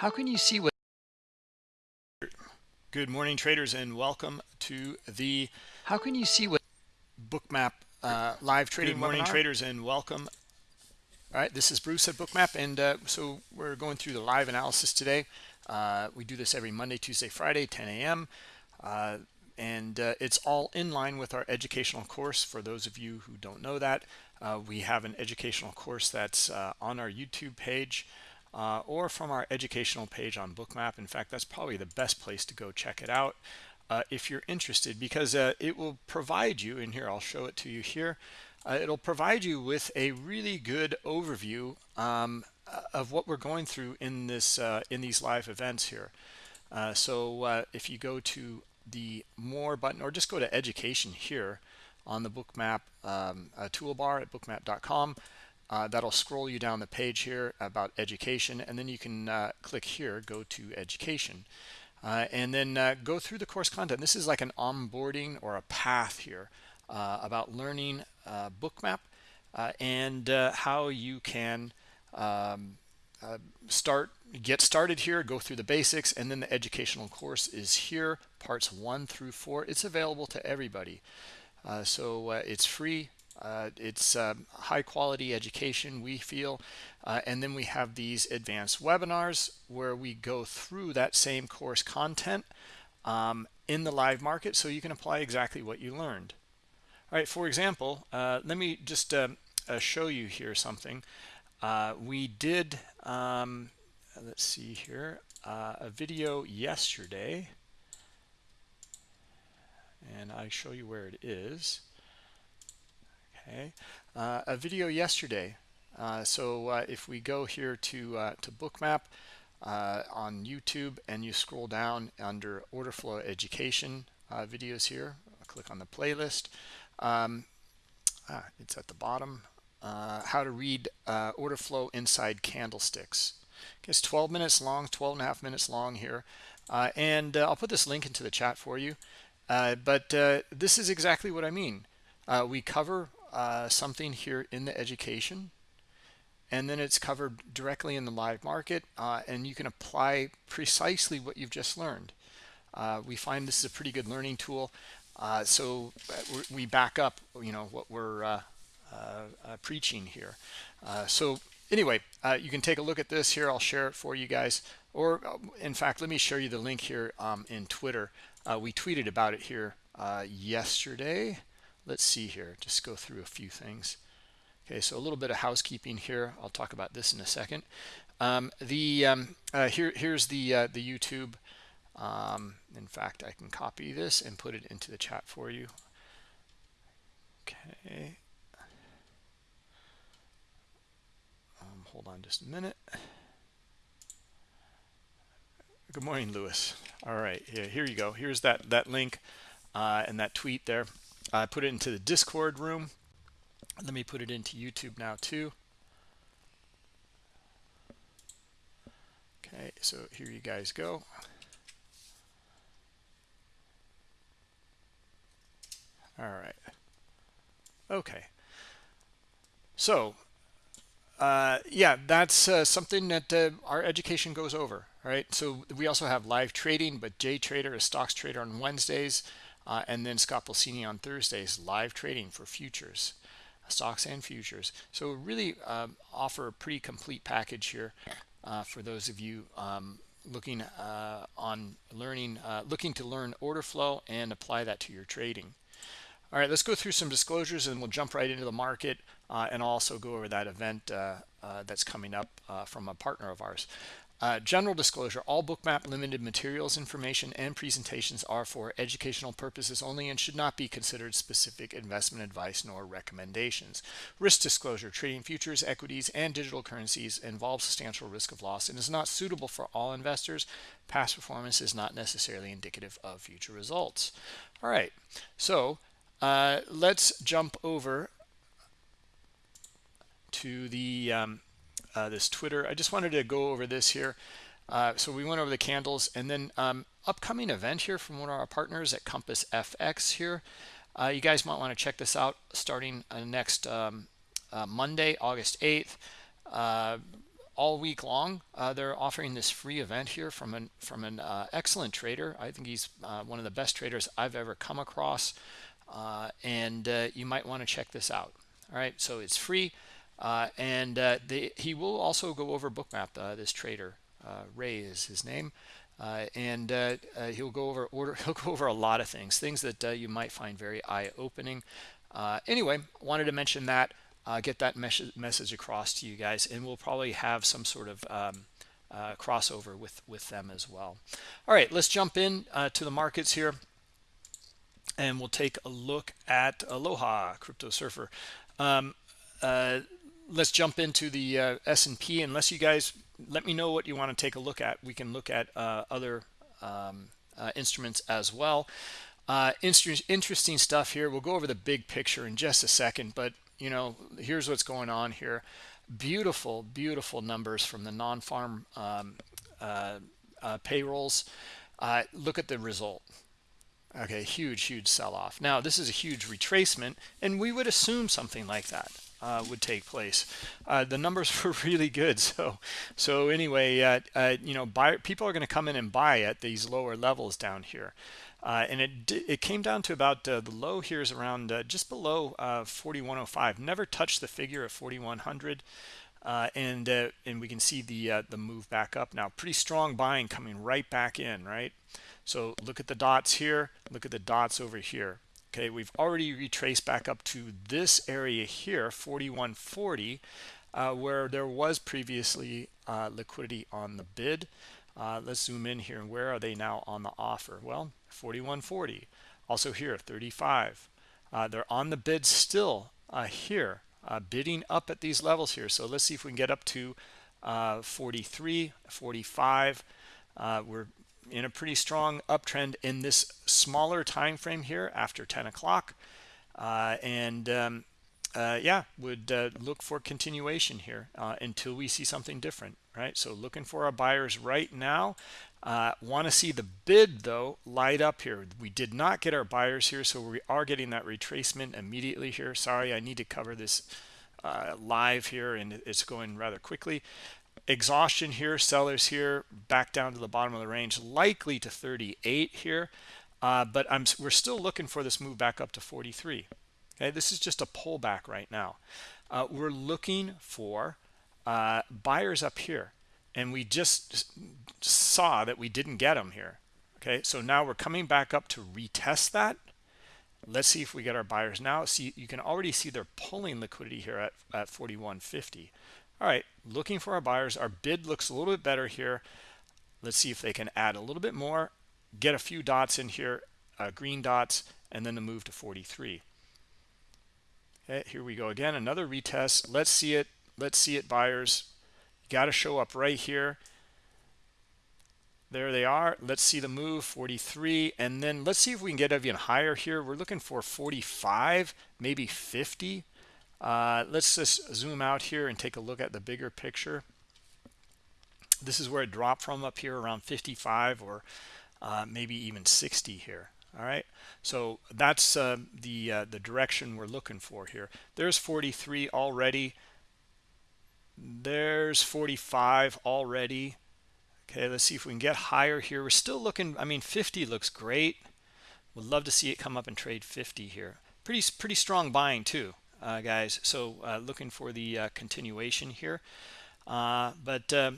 How can you see what Good morning traders and welcome to the How can you see what Bookmap uh, live trading Good morning webinar? traders and welcome. All right, this is Bruce at Bookmap and uh, so we're going through the live analysis today. Uh, we do this every Monday, Tuesday, Friday, 10 a.m. Uh, and uh, it's all in line with our educational course. For those of you who don't know that, uh, we have an educational course that's on our YouTube page uh, or from our educational page on bookmap. In fact that's probably the best place to go check it out uh, if you're interested because uh, it will provide you and here I'll show it to you here uh, it'll provide you with a really good overview um, of what we're going through in this uh, in these live events here. Uh, so if you go to the more button or just go to education here on the bookmap um, toolbar at bookmap.com uh, that'll scroll you down the page here about education and then you can uh, click here go to education. Uh, and then uh, go through the course content. This is like an onboarding or a path here uh, about learning bookmap and how you can um, start get started here go through the basics and then the educational course is here parts one through four. It's available to everybody. So it's free uh, it's uh, high quality education, we feel. Uh, and then we have these advanced webinars where we go through that same course content um, in the live market so you can apply exactly what you learned. All right, for example, uh, let me just um, uh, show you here something. Uh, we did, um, let's see here, a video yesterday. And I show you where it is okay? Uh, a video yesterday uh, so uh, if we go here to uh, to bookmap uh, on YouTube and you scroll down under order flow education uh, videos here click on the playlist um, ah, it's at the bottom how to read order flow inside candlesticks. It's 12 minutes long 12 and a half minutes long here and I'll put this link into the chat for you but this is exactly what I mean. We cover uh, something here in the education and then it's covered directly in the live market uh, and you can apply precisely what you've just learned. Uh, we find this is a pretty good learning tool. Uh, so uh, we back up you know what we're uh, preaching here. So anyway you can take a look at this here. I'll share it for you guys. Or in fact let me show you the link here um, in Twitter. We tweeted about it here yesterday let's see here. Just go through a few things. Okay so a little bit of housekeeping here. I'll talk about this in a second. Um, the um, uh, here here's the uh, the youtube. Um, in fact i can copy this and put it into the chat for you. Okay. Um, hold on just a minute. Good morning lewis. All right. Yeah, here you go. Here's that that link uh, and that tweet there I put it into the Discord room. Let me put it into YouTube now too. Okay, so here you guys go. All right. Okay. So, uh, yeah, that's uh, something that uh, our education goes over, right? So we also have live trading, but Jay Trader is stocks trader on Wednesdays. Uh, and then Scott Pulcini on Thursdays, live trading for futures, stocks and futures. So really um, offer a pretty complete package here uh, for those of you um, looking uh, on learning, uh, looking to learn order flow and apply that to your trading. All right, let's go through some disclosures and we'll jump right into the market uh, and also go over that event uh, that's coming up from a partner of ours. Uh, general disclosure, all bookmap limited materials, information, and presentations are for educational purposes only and should not be considered specific investment advice nor recommendations. Risk disclosure, trading futures, equities, and digital currencies involves substantial risk of loss and is not suitable for all investors. Past performance is not necessarily indicative of future results. All right, so uh, let's jump over to the um, uh, this Twitter. I just wanted to go over this here. Uh, so we went over the candles and then um, upcoming event here from one of our partners at Compass FX here. Uh, you guys might want to check this out starting uh, next um, uh, Monday, August 8th. Uh, all week long. They're offering this free event here from an from an excellent trader. I think he's one of the best traders I've ever come across, and you might want to check this out. All right, so it's free, and they, he will also go over Bookmap. this trader, Ray is his name. and he'll go over order. He'll go over a lot of things, things that you might find very eye-opening. anyway, wanted to mention that uh, get that mes message across to you guys and we'll probably have some sort of um, uh, crossover with with them as well all right let's jump in uh, to the markets here and we'll take a look at aloha crypto surfer um, uh, let's jump into the uh, S&P unless you guys let me know what you want to take a look at we can look at uh, other um, instruments as well interesting stuff here we'll go over the big picture in just a second but you know, here's what's going on here. Beautiful, beautiful numbers from the non-farm um, uh, uh, payrolls. Uh, look at the result. Okay, huge, huge sell-off. Now, this is a huge retracement, and we would assume something like that uh, would take place. Uh, the numbers were really good. So, so anyway, uh, you know, buy, people are going to come in and buy at these lower levels down here. Uh, and it it came down to about uh, the low here is around uh, just below uh, 4105 never touched the figure of 4100 uh, and and we can see the the move back up now pretty strong buying coming right back in right so look at the dots here look at the dots over here okay we've already retraced back up to this area here 4140 where there was previously liquidity on the bid. Let's zoom in here. And where are they now on the offer? Well 4140 also here 35 uh, they're on the bid still uh, here uh, bidding up at these levels here. So let's see if we can get up to uh, 43 45 uh, we're in a pretty strong uptrend in this smaller time frame here after 10 o'clock. Uh, and um, yeah would look for continuation here until we see something different right? So looking for our buyers right now. Uh, want to see the bid though light up here. We did not get our buyers here so we are getting that retracement immediately here. Sorry i need to cover this uh, live here and it's going rather quickly exhaustion here sellers here back down to the bottom of the range likely to 38 here. Uh, but i'm we're still looking for this move back up to 43 okay this is just a pullback right now. Uh, we're looking for uh, buyers up here and we just saw that we didn't get them here. Okay so now we're coming back up to retest that. Let's see if we get our buyers now. See you can already see they're pulling liquidity here at, at 4150 all right looking for our buyers. Our bid looks a little bit better here. Let's see if they can add a little bit more. Get a few dots in here uh, green dots and then the move to 43 okay here we go again another retest. Let's see it let's see it buyers. Got to show up right here. There they are. Let's see the move 43 and then let's see if we can get even higher here. We're looking for 45 maybe 50 uh, let's just zoom out here and take a look at the bigger picture this is where it dropped from up here around 55 or uh, maybe even 60 here all right so that's uh, the uh, the direction we're looking for here there's 43 already there's 45 already. Okay, let's see if we can get higher here. We're still looking, I mean, 50 looks great. Would love to see it come up and trade 50 here. Pretty, pretty strong buying too, uh, guys. So uh, looking for the uh, continuation here. Uh, but uh,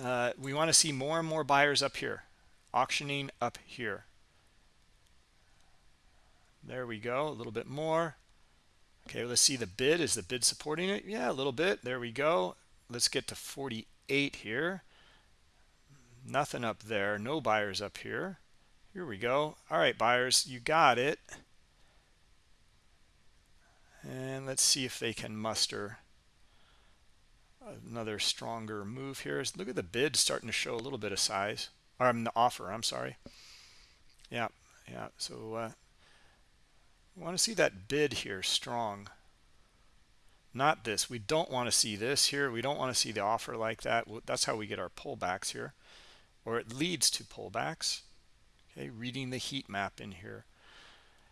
uh, we want to see more and more buyers up here, auctioning up here. There we go, a little bit more. Okay, let's see the bid. Is the bid supporting it? Yeah, a little bit. There we go. Let's get to 48 here. Nothing up there. No buyers up here. Here we go. All right, buyers, you got it. And let's see if they can muster another stronger move here. Look at the bid starting to show a little bit of size. Or um, the offer, I'm sorry. Yeah, yeah. So uh, want to see that bid here strong. Not this. We don't want to see this here. We don't want to see the offer like that. That's how we get our pullbacks here. Or it leads to pullbacks. Okay, reading the heat map in here.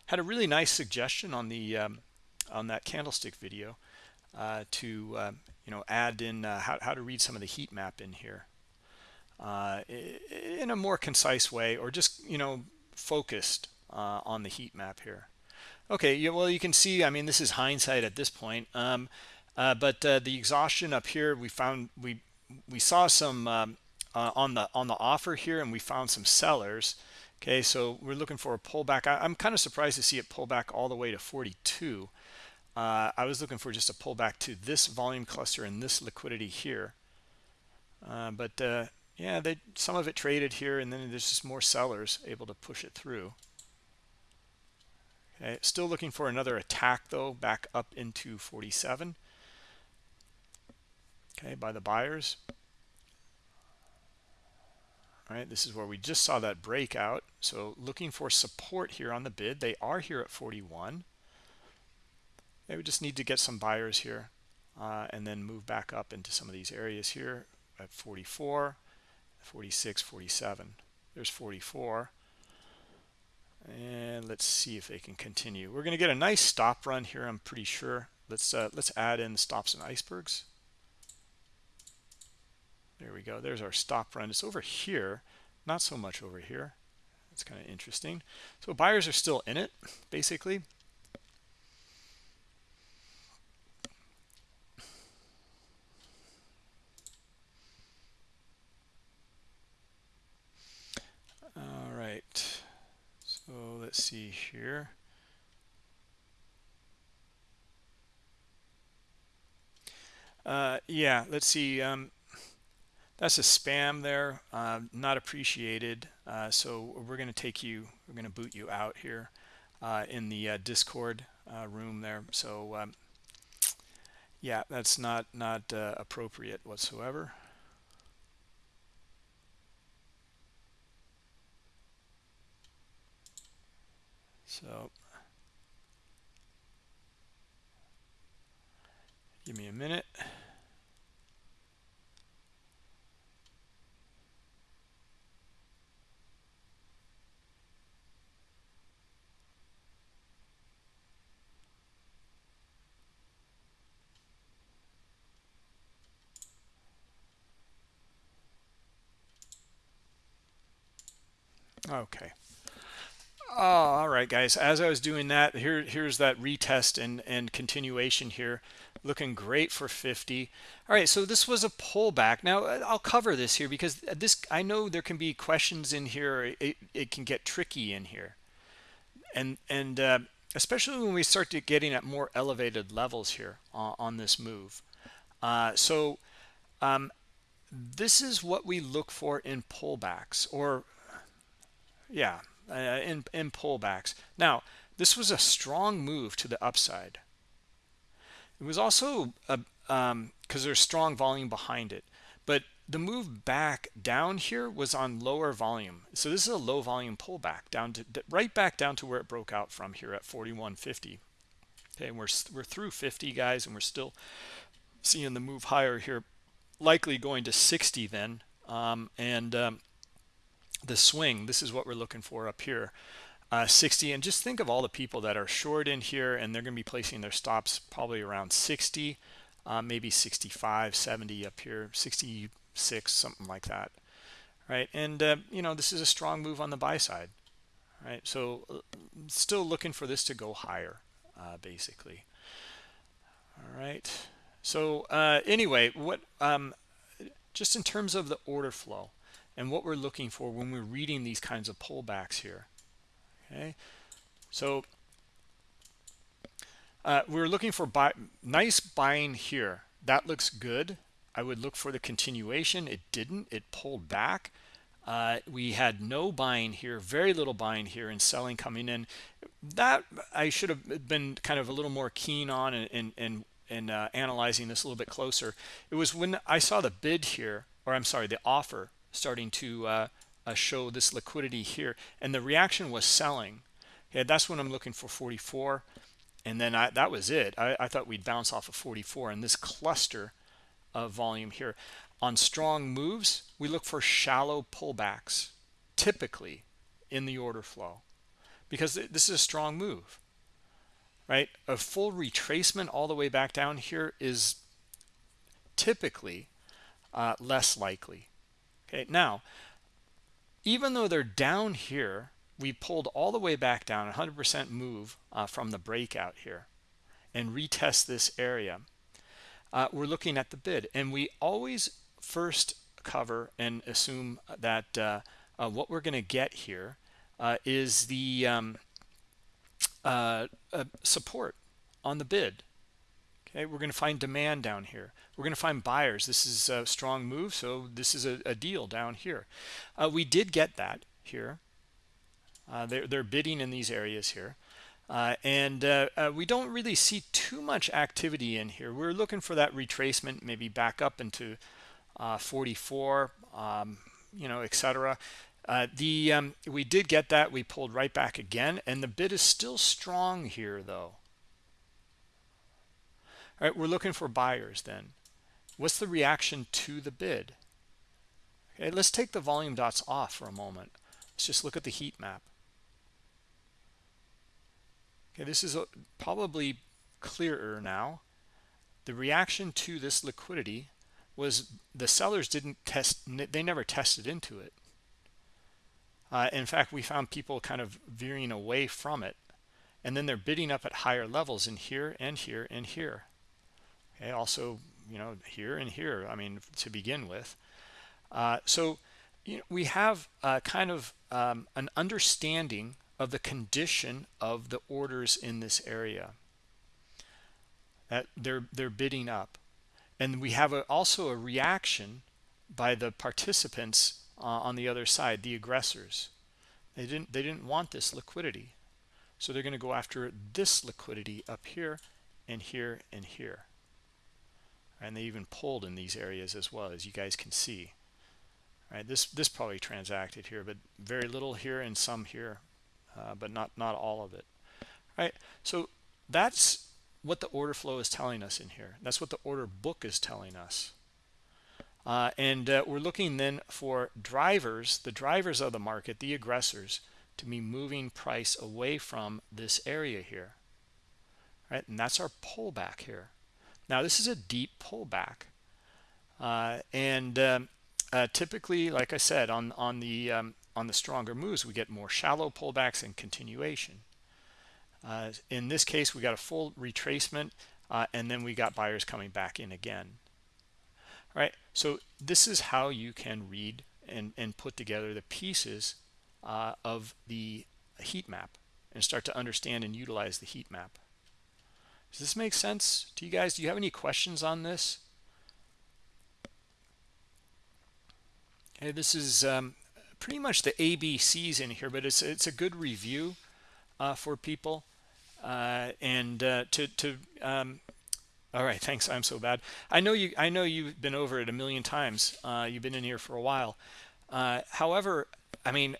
Had a really nice suggestion on the um, on that candlestick video. uh, to uh, you know add in uh, how, how to read some of the heat map in here. Uh, in a more concise way or just you know focused uh, on the heat map here. Okay yeah, well you can see i mean this is hindsight at this point um, uh, but the exhaustion up here we found we we saw some um, on the on the offer here and we found some sellers. Okay so we're looking for a pullback. I, am kind of surprised to see it pull back all the way to 42 uh, I was looking for just a pullback to this volume cluster and this liquidity here. Uh, but uh, yeah, they some of it traded here, and then there's just more sellers able to push it through. Okay, still looking for another attack though, back up into 47. Okay, by the buyers. All right, this is where we just saw that breakout. So looking for support here on the bid. They are here at 41. They would just need to get some buyers here uh, and then move back up into some of these areas here at 44, 46, 47. There's 44. And let's see if they can continue. We're going to get a nice stop run here, I'm pretty sure. Let's uh, let's add in stops and icebergs. There we go. There's our stop run. It's over here, not so much over here. That's kind of interesting. So buyers are still in it, basically. right so let's see here. Uh, yeah let's see um, that's a spam there uh, not appreciated. Uh, so we're going to take you we're going to boot you out here uh, in the uh, discord uh, room there. So um, yeah that's not not appropriate whatsoever So give me a minute. Okay. Oh, all right, guys. As I was doing that, here, here's that retest and, and continuation here. Looking great for 50. All right, so this was a pullback. Now, uh, I'll cover this here because this I know there can be questions in here. It, it can get tricky in here. And, and uh, especially when we start to getting at more elevated levels here on, on this move. Uh, so um, this is what we look for in pullbacks or, yeah, uh, in, in pullbacks. Now, this was a strong move to the upside. It was also because um, there's strong volume behind it. But the move back down here was on lower volume. So this is a low volume pullback down to right back down to where it broke out from here at 41.50. Okay, and we're we're through 50 guys, and we're still seeing the move higher here, likely going to 60 then. Um, and um, the swing. This is what we're looking for up here uh, 60 and just think of all the people that are short in here and they're going to be placing their stops probably around 60 uh, maybe 65 70 up here 66 something like that right? And uh, you know this is a strong move on the buy side right? So uh, still looking for this to go higher uh, basically. All right. So uh, anyway what um, just in terms of the order flow and what we're looking for when we're reading these kinds of pullbacks here okay? So uh, we're looking for buy nice buying here. That looks good. I would look for the continuation. It didn't. It pulled back. Uh, we had no buying here very little buying here and selling coming in. That I should have been kind of a little more keen on and and and, and uh, analyzing this a little bit closer. It was when I saw the bid here or I'm sorry the offer starting to uh, uh, show this liquidity here. And the reaction was selling. Okay that's when i'm looking for 44 and then I, that was it. I, I thought we'd bounce off of 44 and this cluster of volume here. On strong moves we look for shallow pullbacks typically in the order flow. Because this is a strong move right? A full retracement all the way back down here is typically uh, less likely okay now even though they're down here we pulled all the way back down 100% move uh, from the breakout here and retest this area. Uh, we're looking at the bid and we always first cover and assume that uh, uh what we're going to get here uh, is the um, uh, support on the bid we're going to find demand down here we're going to find buyers this is a strong move so this is a, a deal down here we did get that here uh, they're, they're bidding in these areas here. Uh, and uh, uh, we don't really see too much activity in here. We're looking for that retracement, maybe back up into uh, 44, um, you know, etc. Uh, the um, we did get that. We pulled right back again, and the bid is still strong here, though. All right, we're looking for buyers then. What's the reaction to the bid? Okay, let's take the volume dots off for a moment. Let's just look at the heat map. Okay, this is a, probably clearer now. The reaction to this liquidity was the sellers didn't test, they never tested into it. Uh, in fact, we found people kind of veering away from it. And then they're bidding up at higher levels in here and here and here. Okay, also, you know, here and here, I mean, to begin with. Uh, so you know, we have uh, kind of um, an understanding of the condition of the orders in this area. That they're they're bidding up. And we have a, also a reaction by the participants uh, on the other side the aggressors. They didn't they didn't want this liquidity. So they're going to go after this liquidity up here and here and here and they even pulled in these areas as well as you guys can see. Right this this probably transacted here but very little here and some here uh, but not not all of it. Right so that's what the order flow is telling us in here. That's what the order book is telling us. Uh, and uh, we're looking then for drivers the drivers of the market the aggressors to be moving price away from this area here. Right and that's our pullback here now this is a deep pullback uh, and um, uh, typically like I said on on the um, on the stronger moves, we get more shallow pullbacks and continuation. Uh, in this case, we got a full retracement, uh, and then we got buyers coming back in again. All right, so this is how you can read and, and put together the pieces uh, of the heat map and start to understand and utilize the heat map. Does this make sense to you guys? Do you have any questions on this? Okay, this is um, pretty much the ABCs in here, but it's it's a good review uh, for people. Uh, and uh, to to um, all right, thanks. I'm so bad. I know you. I know you've been over it a million times. Uh, you've been in here for a while. Uh, however, I mean,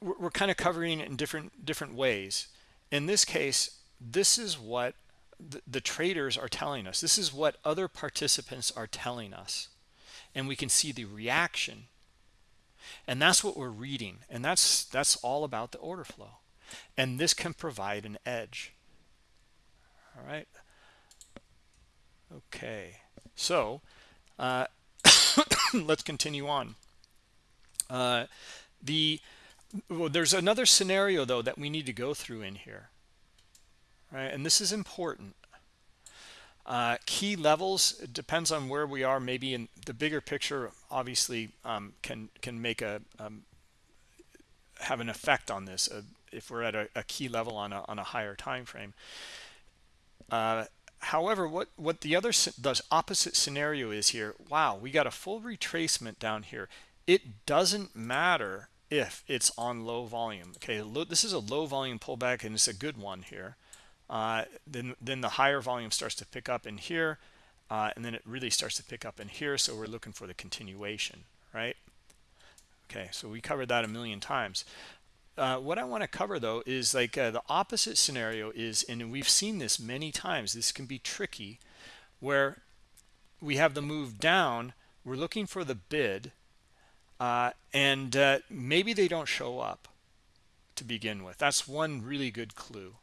we're, we're kind of covering it in different different ways. In this case, this is what the, the traders are telling us. This is what other participants are telling us, and we can see the reaction. And that's what we're reading. And that's that's all about the order flow. And this can provide an edge. All right. Okay. So uh, let's continue on. Uh, the well, there's another scenario though that we need to go through in here right? And this is important. Uh, key levels it depends on where we are. Maybe in the bigger picture obviously um, can can make a um, have an effect on this uh, if we're at a, a, key level on a, on a higher time frame uh, however what what the other the opposite scenario is here wow we got a full retracement down here. It doesn't matter if it's on low volume okay? This is a low volume pullback and it's a good one here uh, then then the higher volume starts to pick up in here uh, and then it really starts to pick up in here so we're looking for the continuation right? Okay so we covered that a million times. Uh, what I want to cover though is like uh, the opposite scenario is and we've seen this many times this can be tricky where we have the move down we're looking for the bid uh, and uh, maybe they don't show up to begin with. That's one really good clue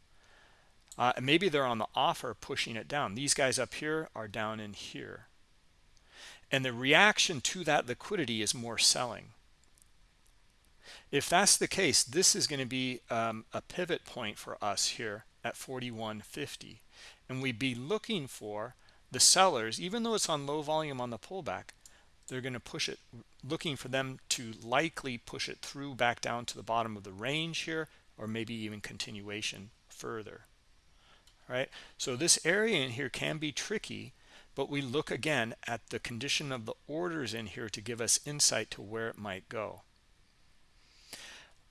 uh, maybe they're on the offer pushing it down. These guys up here are down in here. And the reaction to that liquidity is more selling. If that's the case this is going to be um, a pivot point for us here at 41.50 and we'd be looking for the sellers even though it's on low volume on the pullback they're going to push it looking for them to likely push it through back down to the bottom of the range here or maybe even continuation further right? So this area in here can be tricky but we look again at the condition of the orders in here to give us insight to where it might go.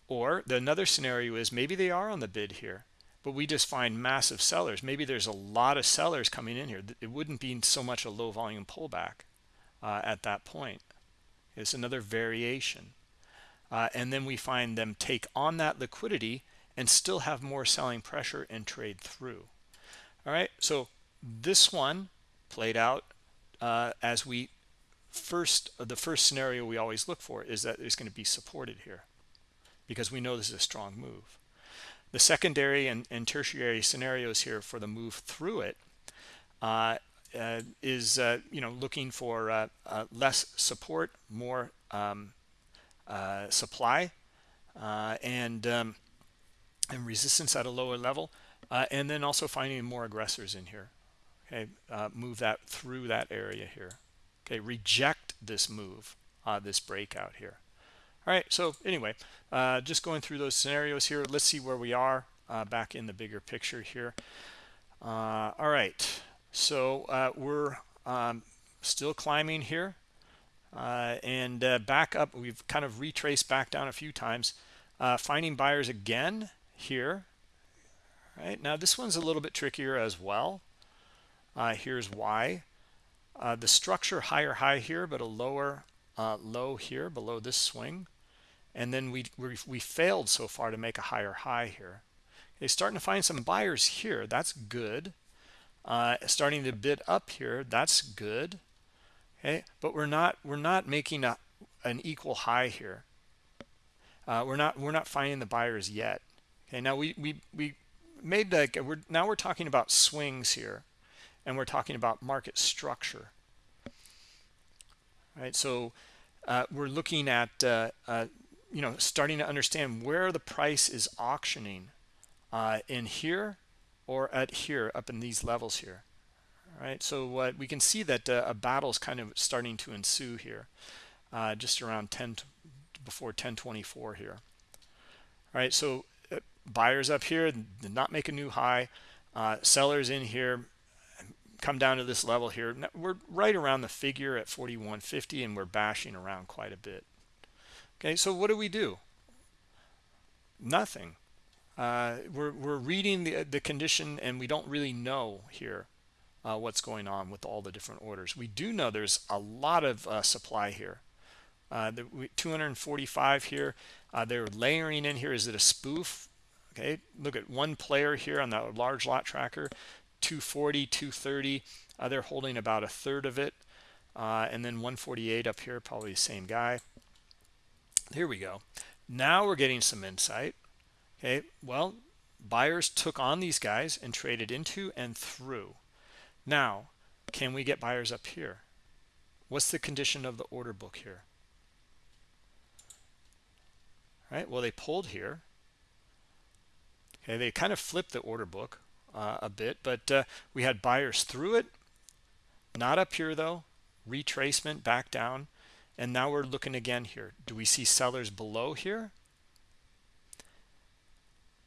Or the another scenario is maybe they are on the bid here but we just find massive sellers. Maybe there's a lot of sellers coming in here. It wouldn't be so much a low volume pullback uh, at that point. It's another variation. Uh, and then we find them take on that liquidity and still have more selling pressure and trade through all right so this one played out uh, as we first the first scenario we always look for is that it's going to be supported here because we know this is a strong move. The secondary and, and tertiary scenarios here for the move through it uh, uh, is uh, you know looking for uh, uh, less support more um, supply and um, and resistance at a lower level and then also finding more aggressors in here. Okay move that through that area here. Okay reject this move this breakout here. All right so anyway uh, just going through those scenarios here let's see where we are uh, back in the bigger picture here. Uh, all right so uh, we're um, still climbing here. Uh, and uh, back up we've kind of retraced back down a few times. Finding buyers again here right? Now this one's a little bit trickier as well. Here's why. The structure higher high here but a lower uh, low here below this swing. And then we, we we failed so far to make a higher high here. Okay starting to find some buyers here. That's good. Uh, starting to bid up here. That's good. Okay but we're not we're not making a an equal high here. Uh, we're not we're not finding the buyers yet. Okay now we we we made like we're now we're talking about swings here and we're talking about market structure. Right so uh, we're looking at uh, uh, you know starting to understand where the price is auctioning uh, in here or at here up in these levels here. All right so uh, we can see that uh, a battle is kind of starting to ensue here just around 10 before 1024 here. All right so buyers up here did not make a new high. Sellers in here come down to this level here. We're right around the figure at 4150 and we're bashing around quite a bit. Okay so what do we do? Nothing. Uh, we're, we're reading the, the condition and we don't really know here uh, what's going on with all the different orders. We do know there's a lot of uh, supply here. Uh, the 245 here. Uh, they're layering in here. Is it a spoof okay? Look at one player here on the large lot tracker 240 230 uh, they're holding about a third of it. Uh, and then 148 up here probably the same guy. Here we go. Now we're getting some insight okay? Well buyers took on these guys and traded into and through. Now can we get buyers up here? What's the condition of the order book here? All right well they pulled here okay they kind of flipped the order book uh, a bit but uh, we had buyers through it. Not up here though. Retracement back down. And now we're looking again here. Do we see sellers below here?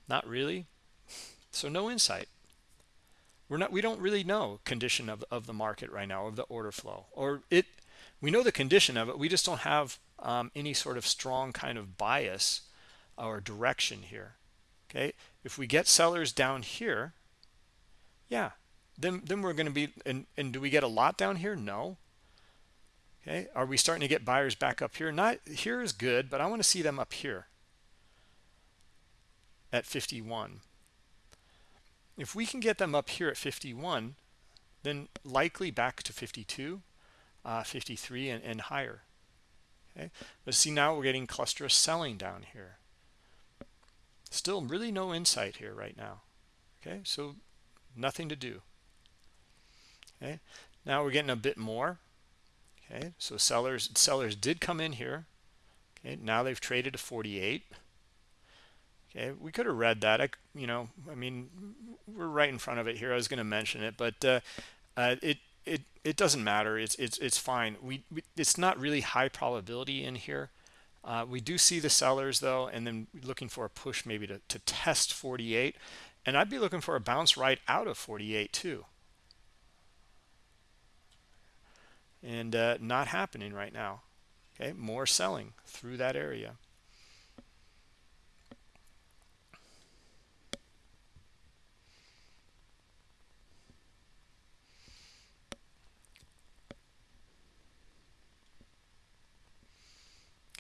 Not really. So no insight. We're not we don't really know condition of, of the market right now of the order flow. Or it we know the condition of it. We just don't have um, any sort of strong kind of bias or direction here okay? If we get sellers down here yeah then then we're going to be and and do we get a lot down here? No. Okay are we starting to get buyers back up here? Not here is good but i want to see them up here at 51 if we can get them up here at 51 then likely back to 52 uh, 53 and, and higher. Okay but see now we're getting cluster of selling down here still really no insight here right now. Okay so nothing to do. Okay now we're getting a bit more. Okay so sellers sellers did come in here. Okay now they've traded to 48 okay we could have read that. I, you know i mean we're right in front of it here. I was going to mention it but uh, uh, it it it doesn't matter. It's it's it's fine. We, we it's not really high probability in here uh, we do see the sellers though and then looking for a push maybe to, to test 48 and i'd be looking for a bounce right out of 48 too. And uh, not happening right now. Okay more selling through that area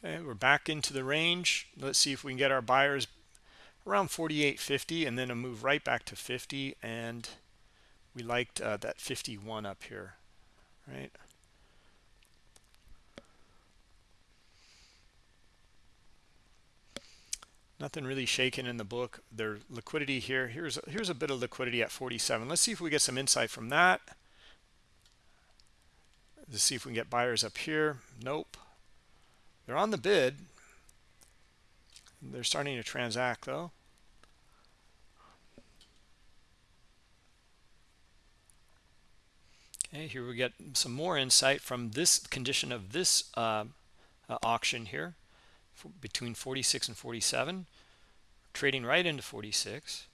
okay we're back into the range. Let's see if we can get our buyers around 48.50 and then a move right back to 50 and we liked uh, that 51 up here right? Nothing really shaking in the book. Their liquidity here here's here's a bit of liquidity at 47 let's see if we get some insight from that. Let's see if we can get buyers up here. Nope they're on the bid. They're starting to transact though. Okay here we get some more insight from this condition of this uh, uh, auction here. Between 46 and 47 trading right into 46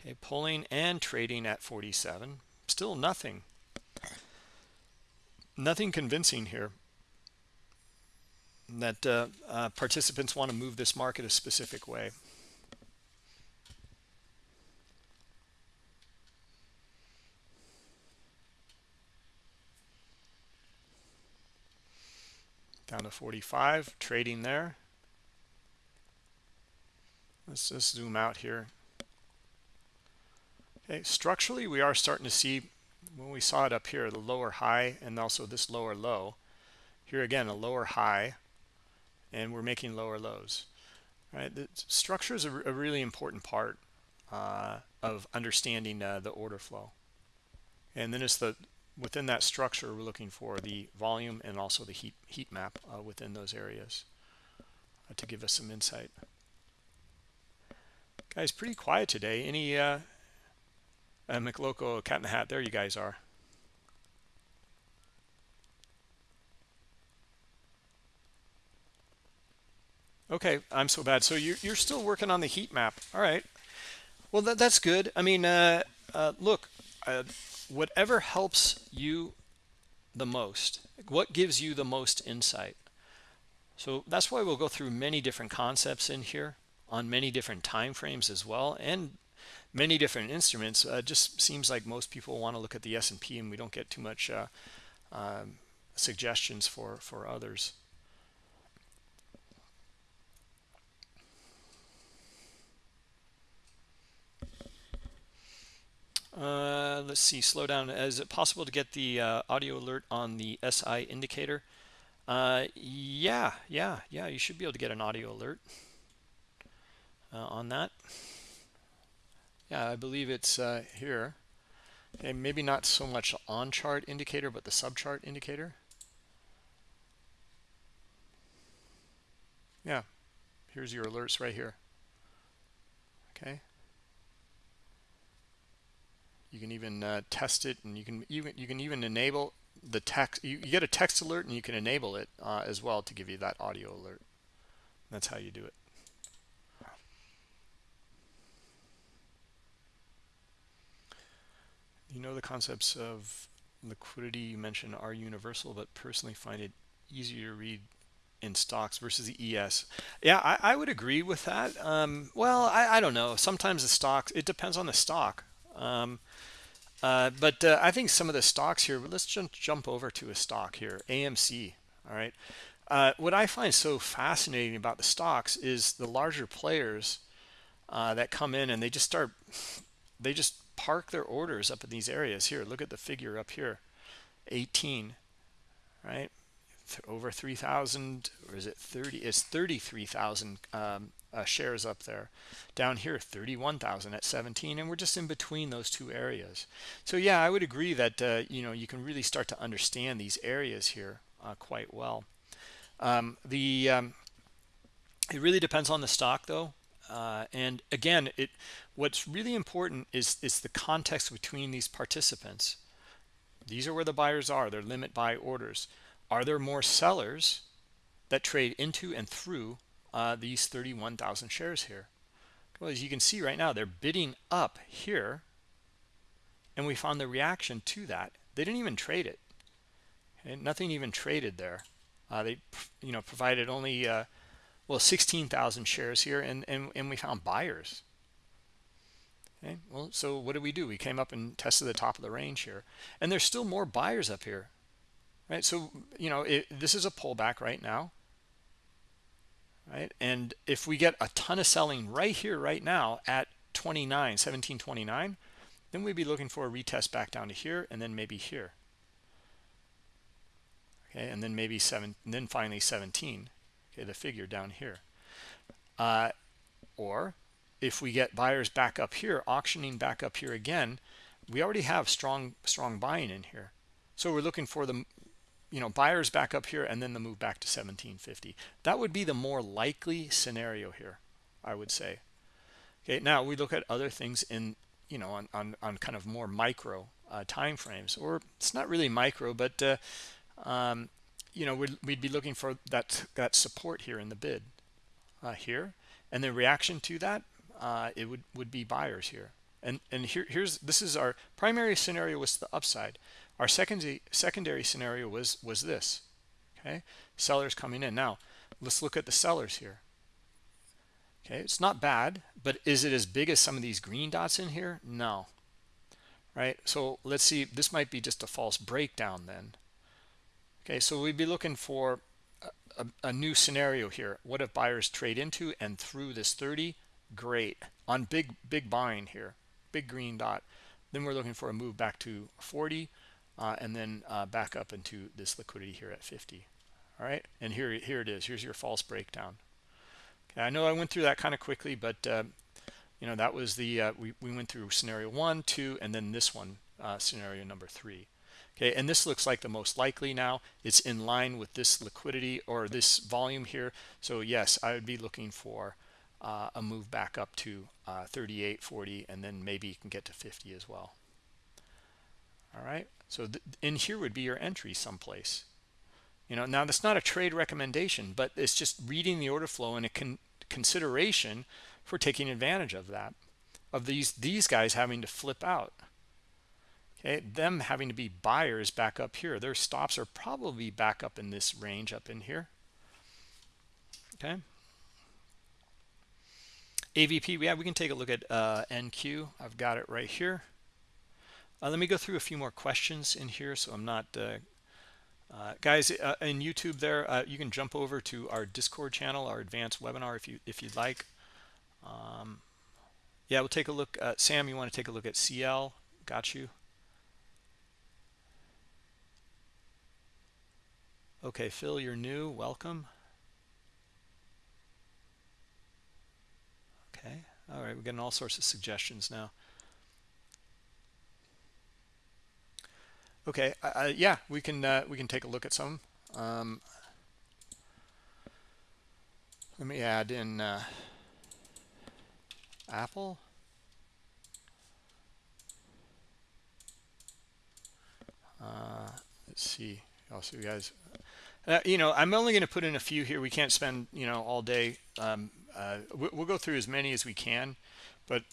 okay pulling and trading at 47 still nothing. Nothing convincing here that uh, uh, participants want to move this market a specific way. Down to 45 trading there. Let's just zoom out here. Okay structurally we are starting to see when we saw it up here the lower high and also this lower low. Here again a lower high and we're making lower lows right? The structure is a, a really important part uh, of understanding uh, the order flow. And then it's the within that structure we're looking for the volume and also the heat heat map uh, within those areas uh, to give us some insight. Guys pretty quiet today. Any uh, uh mcloco cat in the hat there you guys are okay i'm so bad. So you're, you're still working on the heat map. All right. Well that, that's good. I mean uh, uh, look uh, whatever helps you the most what gives you the most insight? So that's why we'll go through many different concepts in here on many different time frames as well and many different instruments. Uh, just seems like most people want to look at the S&P and we don't get too much uh, um, suggestions for for others Uh, let's see, slow down. Is it possible to get the uh, audio alert on the SI indicator? Uh, yeah, yeah, yeah, you should be able to get an audio alert uh, on that. Yeah, I believe it's uh, here. And maybe not so much on chart indicator, but the sub chart indicator. Yeah, here's your alerts right here. Okay you can even uh, test it and you can even you can even enable the text you, you get a text alert and you can enable it uh, as well to give you that audio alert that's how you do it you know the concepts of liquidity you mentioned are universal but personally find it easier to read in stocks versus the ES. Yeah, I, I would agree with that. Um, well, I, I don't know. Sometimes the stocks, it depends on the stock. Um, uh, but uh, I think some of the stocks here, let's jump, jump over to a stock here, AMC. All right. Uh, what I find so fascinating about the stocks is the larger players uh, that come in and they just start, they just park their orders up in these areas here. Look at the figure up here, 18, right? Over 3,000, or is it 30? It's 33,000 um, uh, shares up there. Down here, 31,000 at 17, and we're just in between those two areas. So yeah, I would agree that uh, you know you can really start to understand these areas here uh, quite well. Um, the um, it really depends on the stock though, uh, and again, it what's really important is is the context between these participants. These are where the buyers are. They're limit buy orders. Are there more sellers that trade into and through uh, these 31,000 shares here. Well, as you can see right now, they're bidding up here, and we found the reaction to that. They didn't even trade it. Okay? Nothing even traded there. Uh, they, you know, provided only uh, well 16,000 shares here, and, and and we found buyers. Okay, well, so what did we do? We came up and tested the top of the range here, and there's still more buyers up here, right? So you know, it, this is a pullback right now right? And if we get a ton of selling right here, right now at 29, 1729, then we'd be looking for a retest back down to here and then maybe here. Okay, and then maybe seven, and then finally 17. Okay, the figure down here. Uh, or if we get buyers back up here, auctioning back up here again, we already have strong strong buying in here. So we're looking for the you know buyers back up here and then the move back to 1750 that would be the more likely scenario here i would say. Okay now we look at other things in you know on on, on kind of more micro uh, time frames or it's not really micro but uh, um, you know we'd, we'd be looking for that that support here in the bid uh, here. And the reaction to that uh, it would would be buyers here. And and here here's this is our primary scenario was the upside our secondary secondary scenario was was this. Okay, sellers coming in. Now let's look at the sellers here. Okay, it's not bad, but is it as big as some of these green dots in here? No. Right. So let's see. This might be just a false breakdown then. Okay, so we'd be looking for a, a, a new scenario here. What if buyers trade into and through this 30? Great. On big big buying here, big green dot. Then we're looking for a move back to 40 uh, and then uh, back up into this liquidity here at 50 all right? And here here it is. Here's your false breakdown. Okay i know i went through that kind of quickly but uh, you know that was the uh, we, we went through scenario one two and then this one uh, scenario number three. Okay and this looks like the most likely now. It's in line with this liquidity or this volume here. So yes i would be looking for uh, a move back up to 38 40 and then maybe you can get to 50 as well. All right so in here would be your entry someplace. You know now that's not a trade recommendation but it's just reading the order flow and a con consideration for taking advantage of that of these these guys having to flip out. Okay them having to be buyers back up here. Their stops are probably back up in this range up in here. Okay. Avp yeah we can take a look at uh, nq i've got it right here let me go through a few more questions in here so I'm not uh, uh, guys uh, in YouTube there uh, you can jump over to our discord channel our advanced webinar if you if you'd like. Um, yeah we'll take a look uh, Sam you want to take a look at CL got you. Okay Phil you're new welcome. Okay all right we're getting all sorts of suggestions now Okay, uh, yeah, we can uh, we can take a look at some. Um, let me add in uh, Apple. Uh, let's see. Also, you guys, uh, you know, I'm only going to put in a few here. We can't spend you know all day. Um, uh, we'll go through as many as we can, but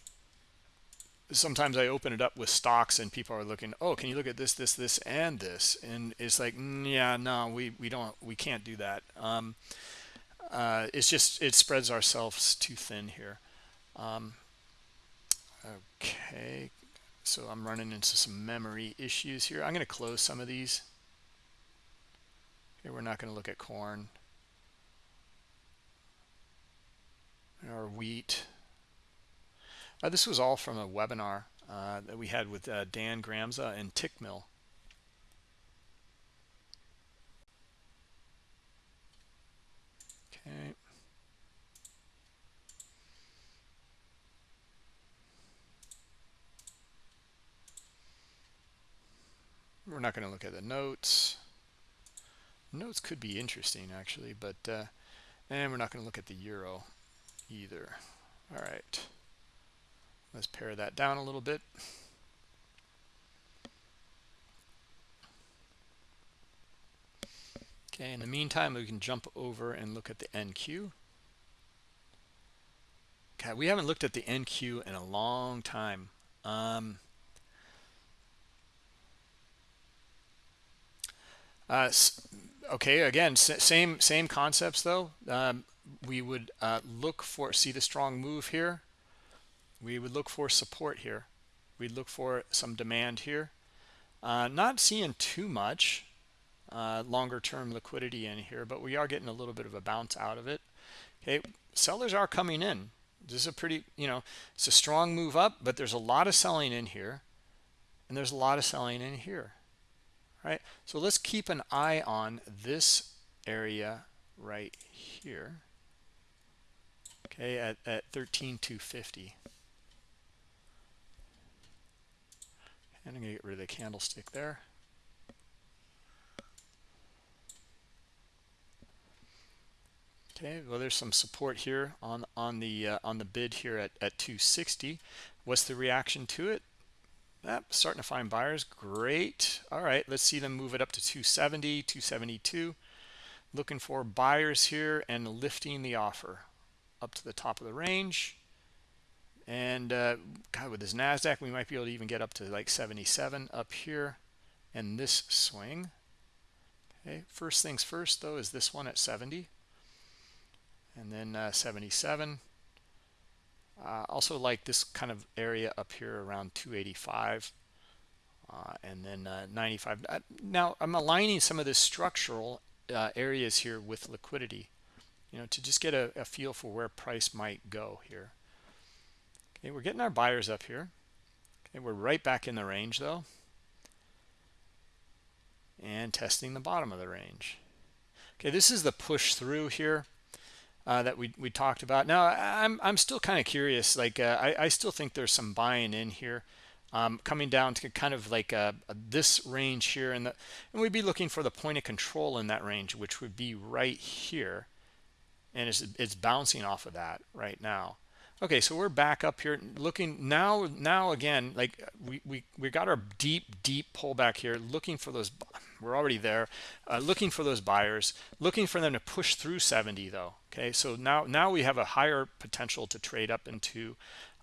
sometimes I open it up with stocks and people are looking, oh, can you look at this, this, this, and this? And it's like, mm, yeah, no, we, we don't, we can't do that. Um, uh, it's just, it spreads ourselves too thin here. Um, okay, so I'm running into some memory issues here. I'm going to close some of these. Okay, we're not going to look at corn or wheat. Uh, this was all from a webinar uh, that we had with uh, Dan Gramza and Tickmill. Okay. We're not going to look at the notes. Notes could be interesting, actually, but uh, and we're not going to look at the euro either. All right let's pare that down a little bit. Okay in the meantime we can jump over and look at the NQ okay we haven't looked at the NQ in a long time. Um, uh, okay again same same concepts though. Um, we would uh, look for see the strong move here we would look for support here. We'd look for some demand here. Uh, not seeing too much uh, longer term liquidity in here but we are getting a little bit of a bounce out of it. Okay sellers are coming in. This is a pretty you know it's a strong move up but there's a lot of selling in here and there's a lot of selling in here right? So let's keep an eye on this area right here okay at, at 13250 and I'm gonna get rid of the candlestick there okay well there's some support here on on the uh, on the bid here at, at 260 what's the reaction to it Yep, starting to find buyers. Great. All right, let's see them move it up to 270, 272. Looking for buyers here and lifting the offer up to the top of the range. And uh, God, with this NASDAQ, we might be able to even get up to like 77 up here and this swing. Okay, first things first, though, is this one at 70. And then uh, 77. Uh, also like this kind of area up here around 285 uh, and then uh, 95. Uh, now I'm aligning some of the structural uh, areas here with liquidity, you know, to just get a, a, feel for where price might go here. Okay, we're getting our buyers up here. Okay, we're right back in the range though. And testing the bottom of the range. Okay, this is the push through here uh, that we, we talked about. Now, I'm, I'm still kind of curious. Like, uh, I, I still think there's some buying in here. Um, coming down to kind of like uh, this range here and the and we'd be looking for the point of control in that range which would be right here and it's, it's bouncing off of that right now okay so we're back up here looking now now again like we we, we got our deep deep pullback here looking for those we're already there uh, looking for those buyers looking for them to push through 70 though okay? So now now we have a higher potential to trade up into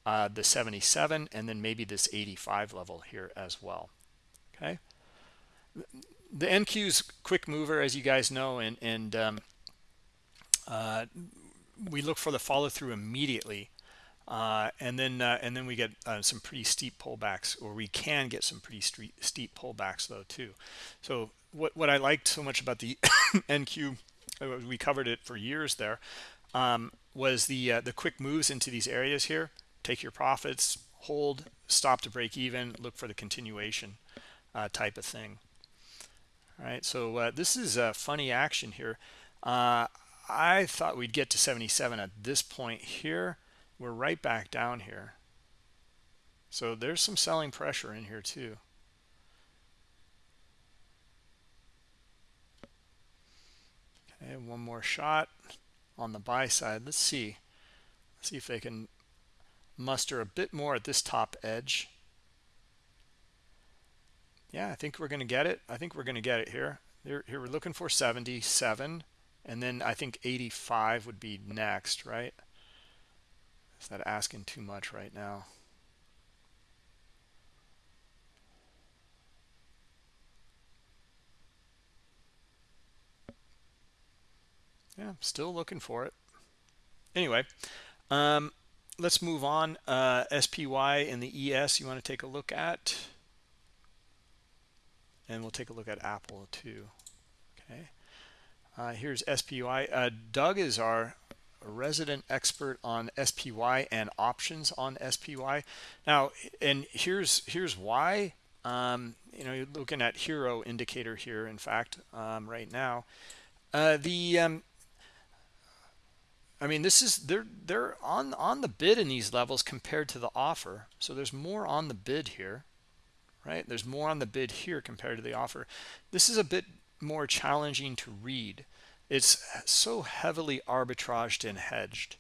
uh, the 77 and then maybe this 85 level here as well okay? The NQ's quick mover as you guys know and and um, uh, we look for the follow through immediately uh, and then uh, and then we get uh, some pretty steep pullbacks or we can get some pretty steep pullbacks though too. So what what I liked so much about the NQ uh, we covered it for years there um, was the uh, the quick moves into these areas here. Take your profits hold stop to break even look for the continuation uh, type of thing. All right so this is a funny action here. I thought we'd get to 77 at this point here we're right back down here. So there's some selling pressure in here too. Okay one more shot on the buy side. Let's see. Let's see if they can muster a bit more at this top edge. Yeah i think we're going to get it. I think we're going to get it here. Here, here we're looking for 77 and then i think 85 would be next right is that asking too much right now? Yeah, still looking for it. Anyway, um, let's move on. Uh, SPY and the ES you want to take a look at. And we'll take a look at Apple too. Okay. Uh, here's SPY. Uh, Doug is our resident expert on SPY and options on SPY. Now, and here's here's why. Um, you know, you're looking at hero indicator here. In fact, um, right now, uh, the um, I mean, this is they're they're on on the bid in these levels compared to the offer. So there's more on the bid here, right? There's more on the bid here compared to the offer. This is a bit more challenging to read. It's so heavily arbitraged and hedged.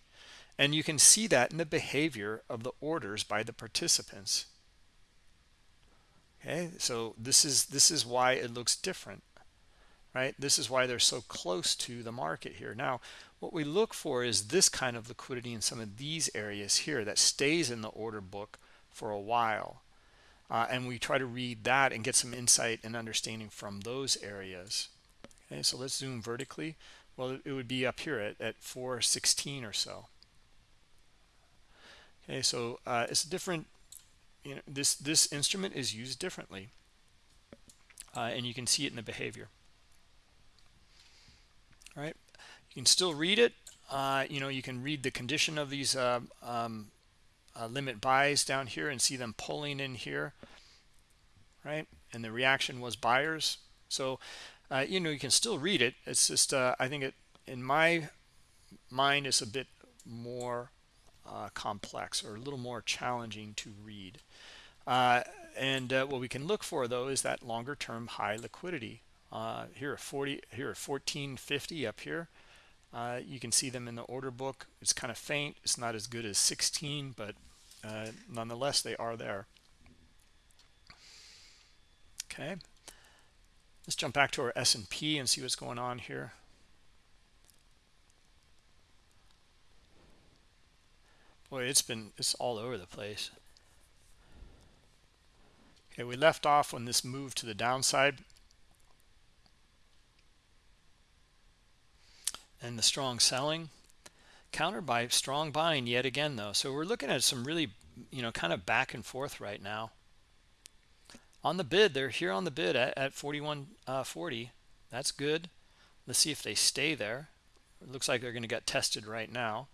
And you can see that in the behavior of the orders by the participants. Okay, so this is this is why it looks different, right? This is why they're so close to the market here. Now, what we look for is this kind of liquidity in some of these areas here that stays in the order book for a while. Uh, and we try to read that and get some insight and understanding from those areas. Okay, so let's zoom vertically. Well, it would be up here at, at 416 or so. Okay, so uh, it's different, you know, this, this instrument is used differently. Uh, and you can see it in the behavior. All right, you can still read it. Uh, you know, you can read the condition of these uh, um, uh, limit buys down here and see them pulling in here, right? And the reaction was buyers. So, uh, you know, you can still read it. It's just, uh, I think it, in my mind, is a bit more uh, complex or a little more challenging to read. Uh, and uh, what we can look for, though, is that longer term high liquidity. here at 40, here at 1450 up here. Uh, you can see them in the order book. It's kind of faint. It's not as good as 16, but uh, nonetheless, they are there. Okay. Let's jump back to our S&P and see what's going on here. Boy, it's been, it's all over the place. Okay, we left off when this moved to the downside. and the strong selling countered by strong buying yet again though so we're looking at some really you know kind of back and forth right now on the bid they're here on the bid at, at 41.40 uh, that's good. Let's see if they stay there. It looks like they're going to get tested right now.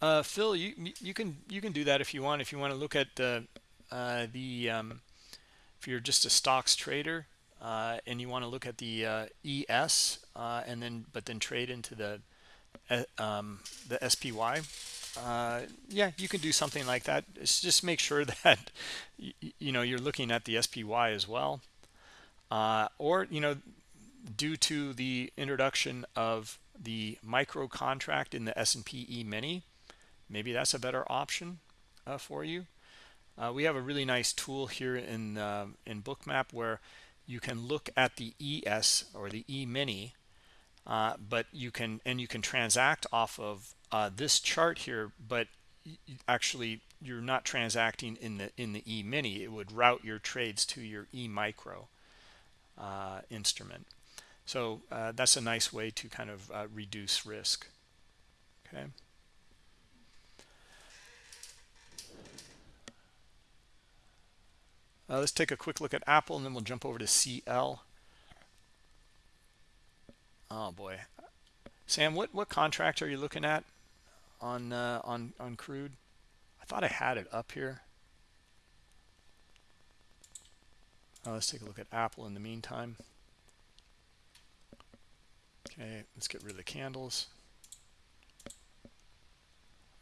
Uh, Phil, you you can you can do that if you want. If you want to look at the uh, the um, if you're just a stocks trader uh, and you want to look at the uh, ES uh, and then but then trade into the uh, um, the SPY, yeah, you can do something like that. It's just make sure that you, know you're looking at the SPY as well, or you know due to the introduction of the micro contract in the S&P E-mini maybe that's a better option uh, for you. Uh, we have a really nice tool here in uh, in Bookmap where you can look at the ES or the E-mini, uh, but you can and you can transact off of uh, this chart here, but actually you're not transacting in the in the E-mini. It would route your trades to your E-micro uh, instrument. So that's a nice way to kind of reduce risk. Okay. Uh, let's take a quick look at Apple and then we'll jump over to CL. Oh boy, Sam, what what contract are you looking at on uh, on on crude? I thought I had it up here. Uh, let's take a look at Apple in the meantime. Okay, let's get rid of the candles.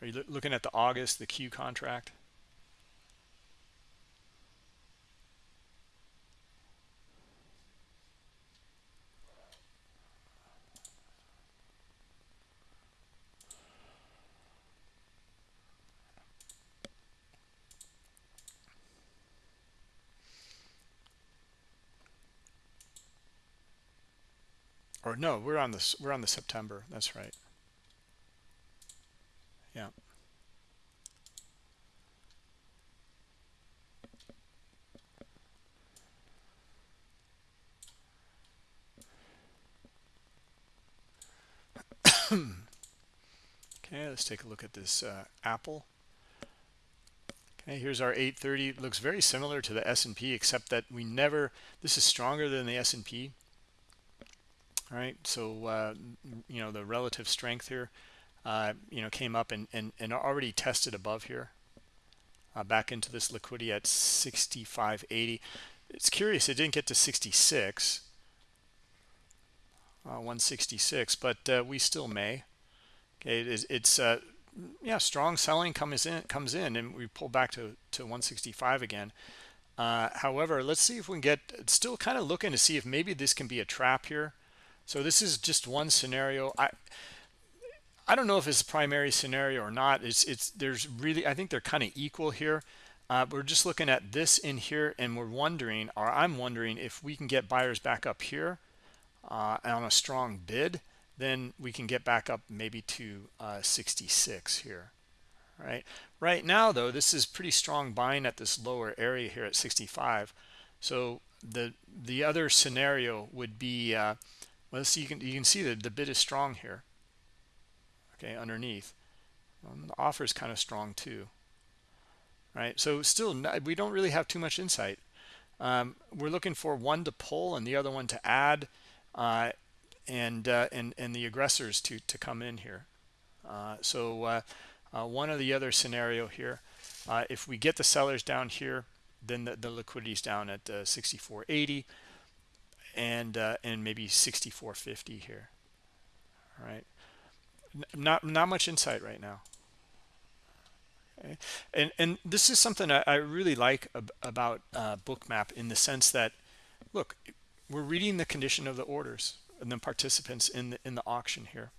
Are you lo looking at the August, the Q contract? Or no we're on this we're on the september that's right. Yeah. Okay let's take a look at this uh, apple. Okay here's our 830 it looks very similar to the S&P except that we never this is stronger than the S&P all right? So uh, you know the relative strength here uh, you know came up and, and and already tested above here uh, back into this liquidity at 65.80 it's curious it didn't get to 66 uh, 166 but uh, we still may. Okay it is, it's uh, yeah strong selling comes in comes in and we pull back to to 165 again. However let's see if we can get still kind of looking to see if maybe this can be a trap here so this is just one scenario. I i don't know if it's a primary scenario or not. It's it's there's really i think they're kind of equal here. Uh, we're just looking at this in here and we're wondering or i'm wondering if we can get buyers back up here uh, on a strong bid then we can get back up maybe to uh, 66 here right? Right now though this is pretty strong buying at this lower area here at 65 so the the other scenario would be uh well see you can you can see that the bid is strong here okay underneath um, the offer is kind of strong too right so still not, we don't really have too much insight um, we're looking for one to pull and the other one to add uh, and uh, and and the aggressors to to come in here. Uh, so uh, uh, one or the other scenario here. Uh, if we get the sellers down here, then the, the liquidity is down at 64.80 and and maybe 64.50 here. All right, not not much insight right now. Okay. And and this is something I, I really like ab about Bookmap in the sense that, look, we're reading the condition of the orders and the participants in the in the auction here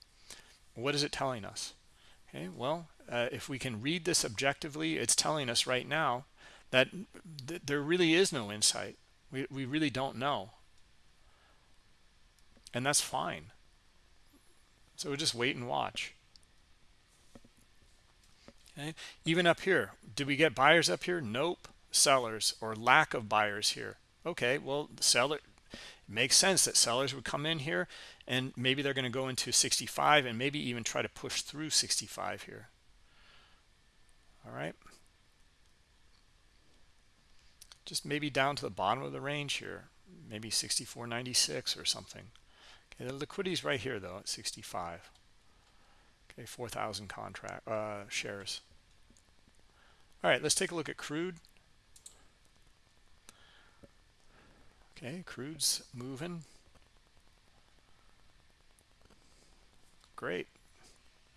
what is it telling us okay well uh, if we can read this objectively it's telling us right now that th there really is no insight we, we really don't know and that's fine. So we'll just wait and watch. Okay? Even up here did we get buyers up here? Nope. Sellers or lack of buyers here. Okay well seller makes sense that sellers would come in here and maybe they're going to go into 65 and maybe even try to push through 65 here. All right? Just maybe down to the bottom of the range here. Maybe 64.96 or something okay the liquidity is right here though at 65 okay 4,000 contract uh, shares all right let's take a look at crude Okay, crude's moving. Great.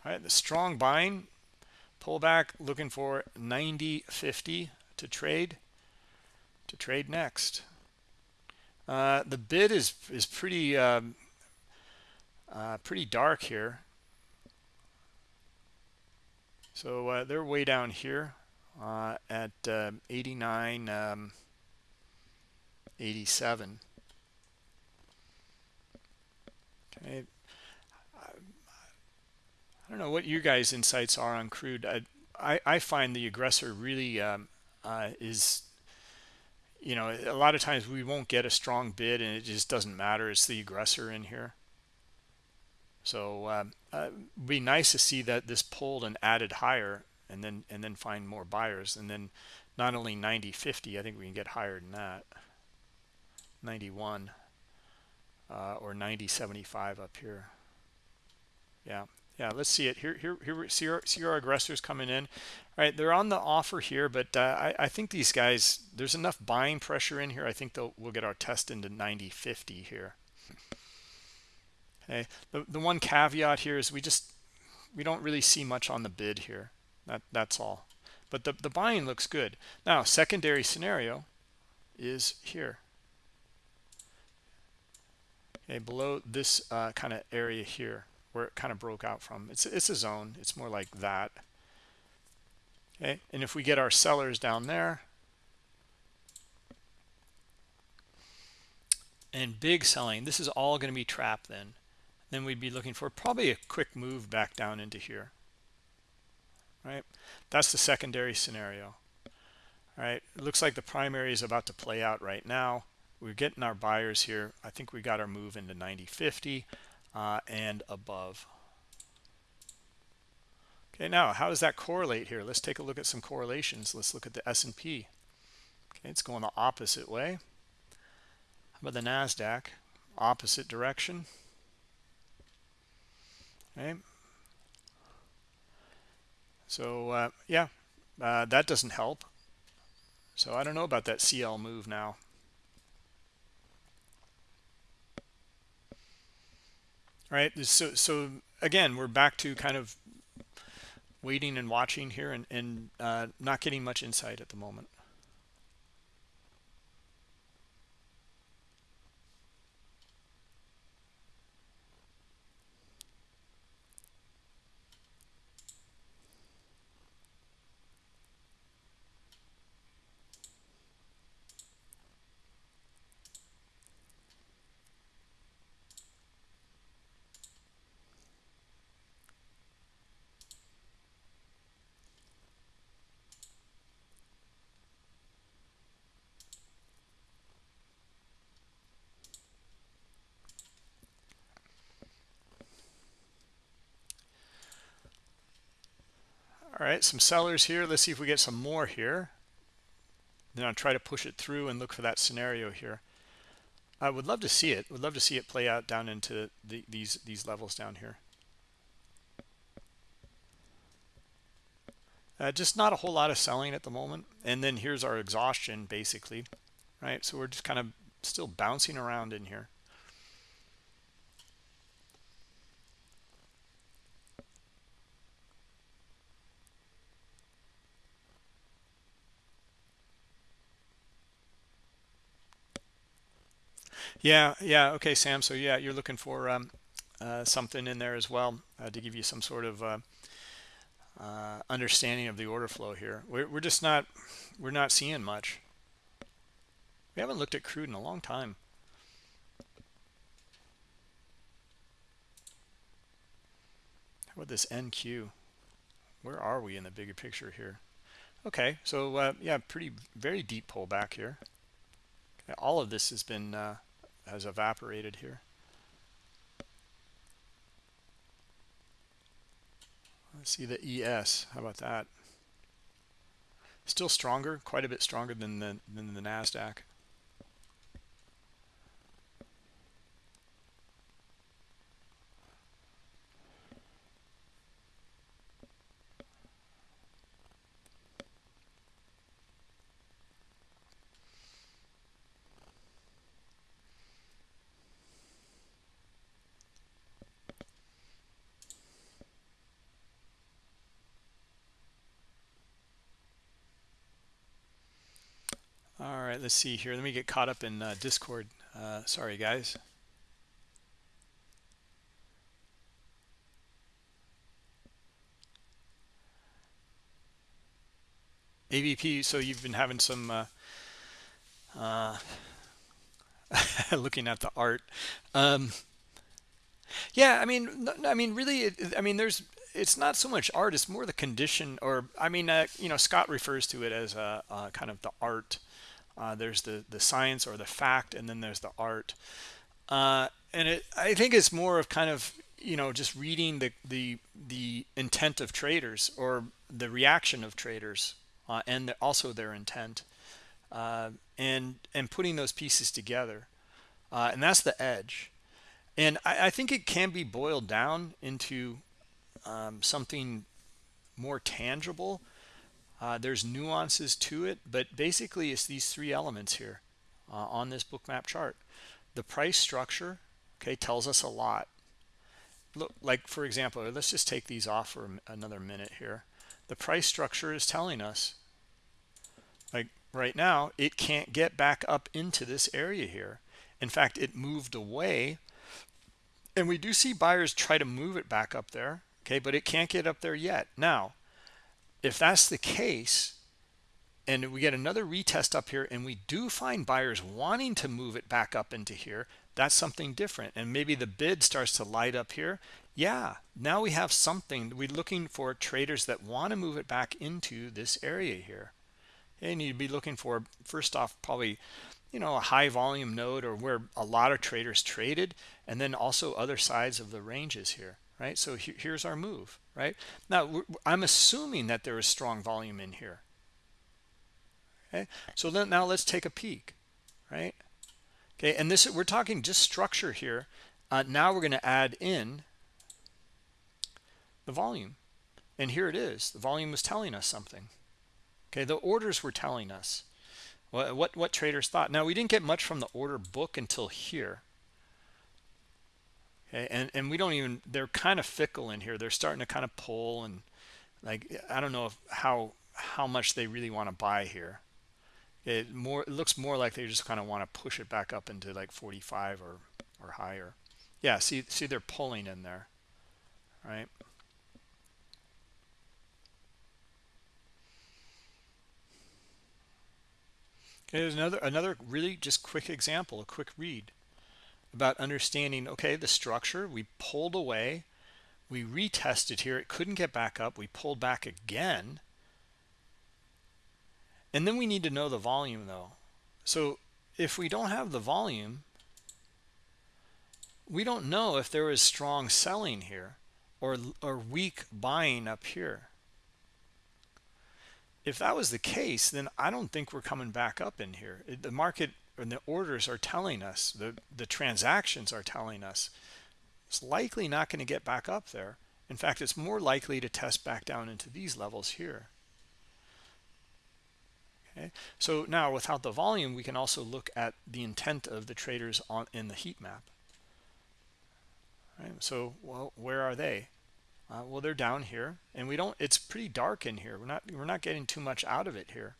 All right, the strong buying pullback looking for 90.50 to trade to trade next. Uh, the bid is is pretty um, uh, pretty dark here. So uh, they're way down here uh, at uh, 89. Um, 87 okay I, don't know what your guys insights are on crude I I, I find the aggressor really um, uh, is you know a lot of times we won't get a strong bid and it just doesn't matter it's the aggressor in here so um, uh, be nice to see that this pulled and added higher and then and then find more buyers. And then not only 90 50 i think we can get higher than that. 91 uh, or 90 75 up here. Yeah yeah let's see it. Here here here see our, see our aggressors coming in. All right they're on the offer here but uh, I, I think these guys there's enough buying pressure in here. I think they'll we'll get our test into 90 50 here okay the, the one caveat here is we just we don't really see much on the bid here. That that's all. But the, the buying looks good. Now secondary scenario is here. Okay below this uh, kind of area here where it kind of broke out from it's it's a zone. It's more like that. Okay and if we get our sellers down there and big selling this is all going to be trapped then then we'd be looking for probably a quick move back down into here right? That's the secondary scenario all right? It looks like the primary is about to play out right now. We're getting our buyers here. I think we got our move into 90 50 uh, and above. Okay now how does that correlate here? Let's take a look at some correlations. Let's look at the s&p okay it's going the opposite way. How about the nasdaq? Opposite direction okay so uh, yeah uh, that doesn't help. So i don't know about that cl move now. Right so so again we're back to kind of waiting and watching here and, and uh, not getting much insight at the moment All right, some sellers here. Let's see if we get some more here. Then I'll try to push it through and look for that scenario here. I would love to see it. Would love to see it play out down into the, these these levels down here. Uh, just not a whole lot of selling at the moment. And then here's our exhaustion, basically, right? So we're just kind of still bouncing around in here. Yeah, yeah. Okay, Sam. So yeah, you're looking for um, uh, something in there as well uh, to give you some sort of uh, uh, understanding of the order flow here. We're, we're just not we're not seeing much. We haven't looked at crude in a long time. How about this NQ? Where are we in the bigger picture here? Okay, so uh, yeah, pretty very deep pullback here. All of this has been uh, has evaporated here. Let's see the ES. How about that? Still stronger, quite a bit stronger than the than the Nasdaq. Right, let's see here. Let me get caught up in uh, Discord. Uh, sorry, guys. AVP, so you've been having some uh, uh, looking at the art. Um, yeah, I mean, I mean, really, I mean, there's, it's not so much art; it's more the condition, or I mean, uh, you know, Scott refers to it as a kind of the art uh, there's the the science or the fact and then there's the art. Uh, and it i think it's more of kind of you know just reading the the the intent of traders or the reaction of traders uh, and the, also their intent uh, and and putting those pieces together. Uh, and that's the edge. And I, I, think it can be boiled down into um, something more tangible uh, there's nuances to it, but basically it's these three elements here uh, on this bookmap chart. The price structure, okay, tells us a lot. Look, like for example, let's just take these off for another minute here. The price structure is telling us, like right now, it can't get back up into this area here. In fact, it moved away, and we do see buyers try to move it back up there, okay, but it can't get up there yet. Now, if that's the case and we get another retest up here and we do find buyers wanting to move it back up into here that's something different. And maybe the bid starts to light up here. Yeah now we have something. We're looking for traders that want to move it back into this area here. And you'd be looking for first off probably you know a high volume node or where a lot of traders traded and then also other sides of the ranges here right? So he here's our move right? Now i'm assuming that there is strong volume in here. Okay? So then now let's take a peek right? Okay and this we're talking just structure here. Uh, now we're going to add in the volume. And here it is. The volume was telling us something. Okay the orders were telling us. What what, what traders thought. Now we didn't get much from the order book until here and and we don't even they're kind of fickle in here. They're starting to kind of pull and like I don't know if, how how much they really want to buy here. It more it looks more like they just kind of want to push it back up into like 45 or or higher. Yeah, see see they're pulling in there, right? Here's another another really just quick example, a quick read about understanding, okay, the structure, we pulled away, we retested here, it couldn't get back up, we pulled back again. And then we need to know the volume though. So if we don't have the volume, we don't know if there is strong selling here or, or weak buying up here if that was the case, then I don't think we're coming back up in here. The market and the orders are telling us, the, the transactions are telling us, it's likely not going to get back up there. In fact, it's more likely to test back down into these levels here. Okay, so now without the volume, we can also look at the intent of the traders on in the heat map. Right, so, well, where are they? Uh, well, they're down here, and we don't. It's pretty dark in here. We're not. We're not getting too much out of it here.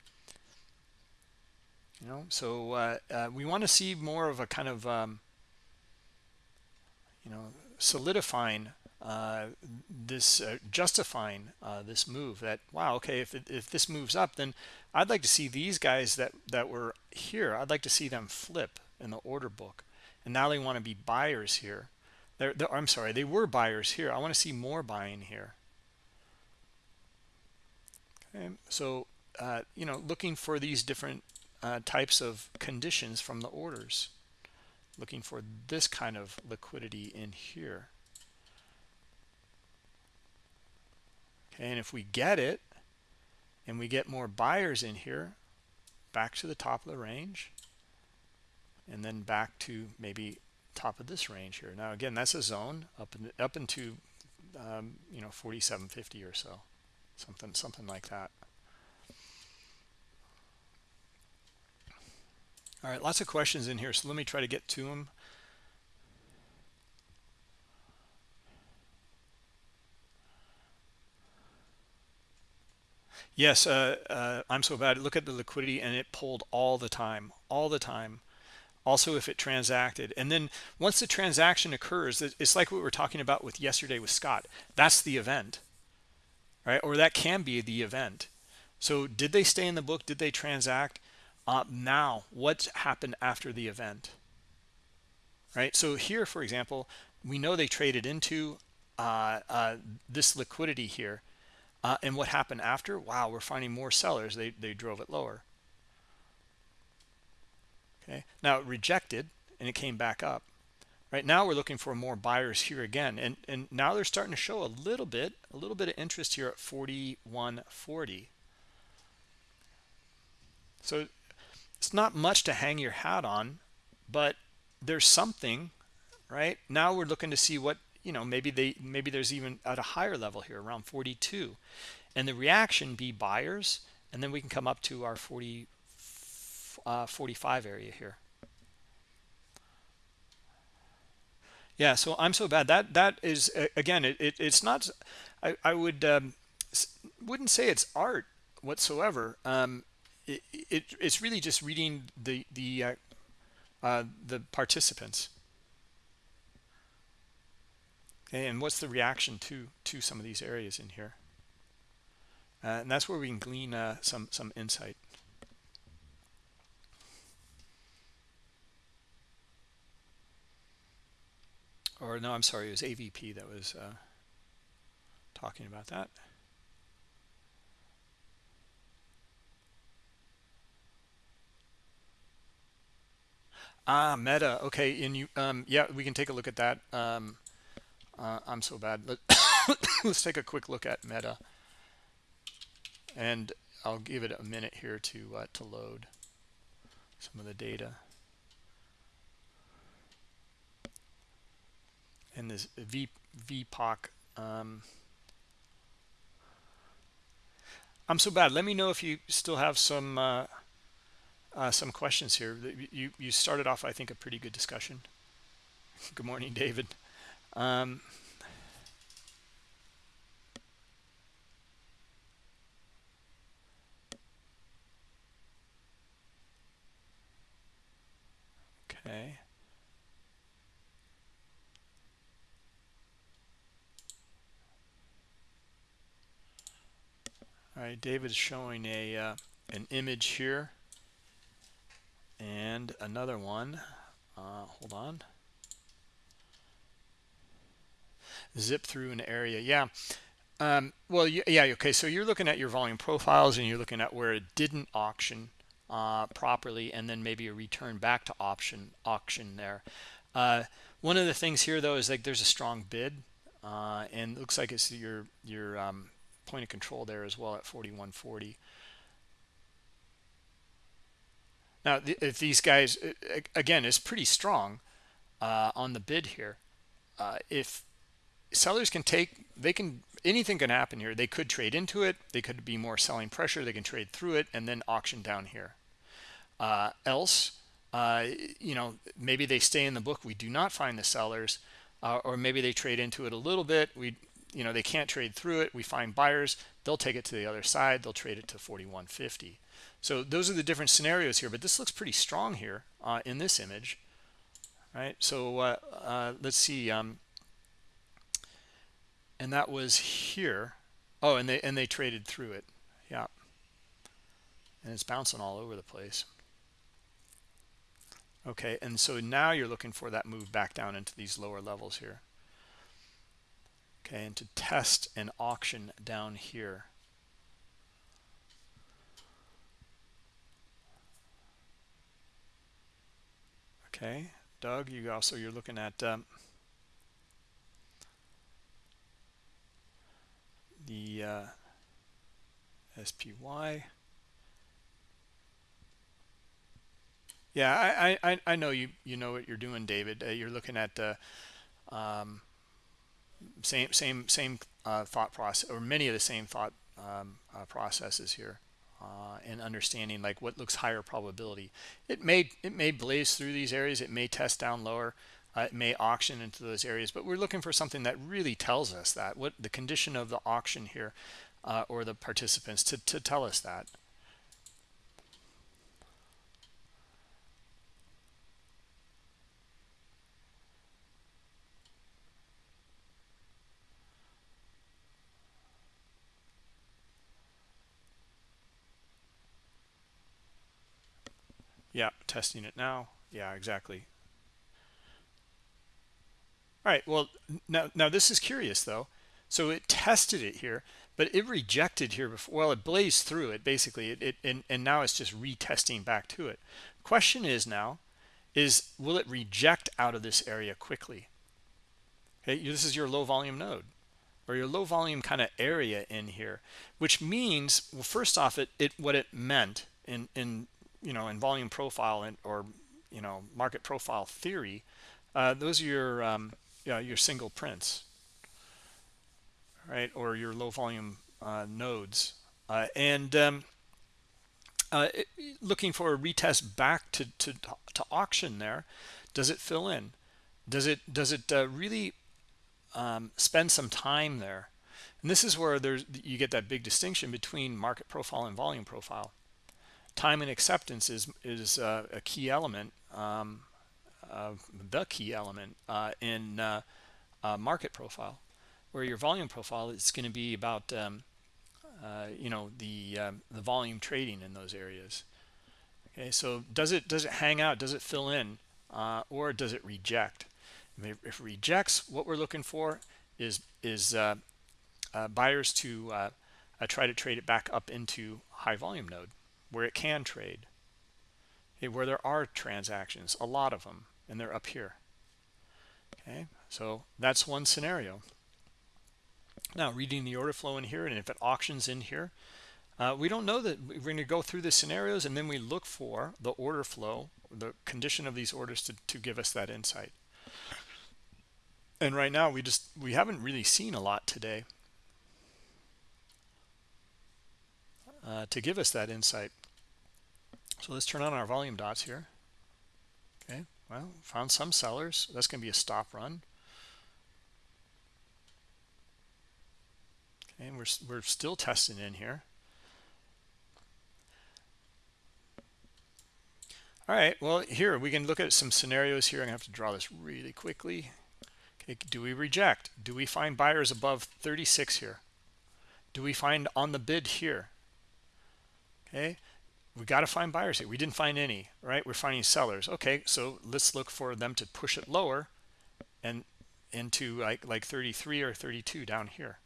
You know, so uh, uh, we want to see more of a kind of, um, you know, solidifying uh, this, uh, justifying uh, this move. That wow, okay, if if this moves up, then I'd like to see these guys that that were here. I'd like to see them flip in the order book, and now they want to be buyers here they're, they're, I'm sorry, they were buyers here. I want to see more buying here. Okay, so uh, you know, looking for these different uh, types of conditions from the orders. Looking for this kind of liquidity in here. Okay, and if we get it, and we get more buyers in here, back to the top of the range, and then back to maybe top of this range here. Now, again, that's a zone up in, up into um, you know 4750 or so, something something like that. All right, lots of questions in here, so let me try to get to them. Yes, uh, uh, I'm so bad. Look at the liquidity, and it pulled all the time, all the time. Also if it transacted. And then once the transaction occurs it's like what we were talking about with yesterday with Scott. That's the event right? Or that can be the event. So did they stay in the book? Did they transact uh, now what happened after the event? Right? So here for example we know they traded into uh, uh, this liquidity here. Uh, and what happened after? Wow we're finding more sellers. They, they drove it lower. Okay? Now it rejected and it came back up. Right? Now we're looking for more buyers here again. And and now they're starting to show a little bit a little bit of interest here at 4140 so it's not much to hang your hat on but there's something right now we're looking to see what you know maybe they maybe there's even at a higher level here around 42 and the reaction be buyers and then we can come up to our 40 uh, 45 area here. Yeah, so I'm so bad. That that is again, it, it it's not. I I would um, wouldn't say it's art whatsoever. Um, it, it it's really just reading the the uh, uh, the participants. And what's the reaction to to some of these areas in here? Uh, and that's where we can glean uh, some some insight. or no, I'm sorry, it was AVP that was uh, talking about that. Ah, Meta. Okay, and you, um, yeah, we can take a look at that. Um, uh, I'm so bad. Let, let's take a quick look at Meta, and I'll give it a minute here to uh, to load some of the data. and this v vpoc um, i'm so bad let me know if you still have some uh, uh, some questions here. You you started off i think a pretty good discussion. Good morning david. Um, okay. All right, David's showing a uh, an image here and another one. Uh, hold on. Zip through an area. Yeah. Um, well, yeah, okay. So you're looking at your volume profiles and you're looking at where it didn't auction uh, properly and then maybe a return back to option auction there. Uh, one of the things here though is like there's a strong bid uh, and looks like it's your your um, point of control there as well at 4140 now if these guys again is pretty strong uh, on the bid here. Uh, if sellers can take they can anything can happen here. They could trade into it. They could be more selling pressure. They can trade through it and then auction down here. Uh, else uh, you know maybe they stay in the book. We do not find the sellers uh, or maybe they trade into it a little bit. We you know they can't trade through it. We find buyers. They'll take it to the other side. They'll trade it to 4150 so those are the different scenarios here but this looks pretty strong here uh, in this image right? So uh, uh, let's see um, and that was here. Oh and they and they traded through it. Yeah. And it's bouncing all over the place. Okay and so now you're looking for that move back down into these lower levels here. Okay and to test an auction down here okay doug you also you're looking at um, the uh, SPY. Yeah, I, I, I know you you know what you're doing, David. Uh, you're looking at the um, same same same uh, thought process or many of the same thought um, uh, processes here uh, and understanding like what looks higher probability. It may it may blaze through these areas. It may test down lower. Uh, it may auction into those areas but we're looking for something that really tells us that what the condition of the auction here uh, or the participants to, to tell us that Yeah, testing it now. Yeah, exactly. All right, well, now, now this is curious, though. So it tested it here, but it rejected here before. Well, it blazed through it, basically, it, it and, and now it's just retesting back to it. Question is now, is will it reject out of this area quickly? Okay, this is your low volume node or your low volume kind of area in here, which means, well, first off, it, it what it meant in, in you know, in volume profile and or you know market profile theory, uh, those are your um, yeah your single prints, right, or your low volume uh, nodes, uh, and um, uh, looking for a retest back to to to auction there. Does it fill in? Does it does it uh, really um, spend some time there? And this is where there's you get that big distinction between market profile and volume profile time and acceptance is is uh, a key element um, uh, the key element uh, in uh, uh, market profile where your volume profile is going to be about um, uh, you know the um, the volume trading in those areas. Okay so does it does it hang out? Does it fill in? Or does it reject? If it rejects what we're looking for is is buyers to try to trade it back up into high volume node where it can trade where there are transactions a lot of them and they're up here. Okay so that's one scenario. Now reading the order flow in here and if it auctions in here uh, we don't know that we're going to go through the scenarios and then we look for the order flow the condition of these orders to, to give us that insight. And right now we just we haven't really seen a lot today uh, to give us that insight so let's turn on our volume dots here. Okay, well, found some sellers. That's going to be a stop run. Okay, and we're, we're still testing in here. All right, well, here we can look at some scenarios here. I'm going to have to draw this really quickly. Okay, do we reject? Do we find buyers above 36 here? Do we find on the bid here? Okay, we got to find buyers here. We didn't find any right? We're finding sellers. Okay so let's look for them to push it lower and into like like 33 or 32 down here.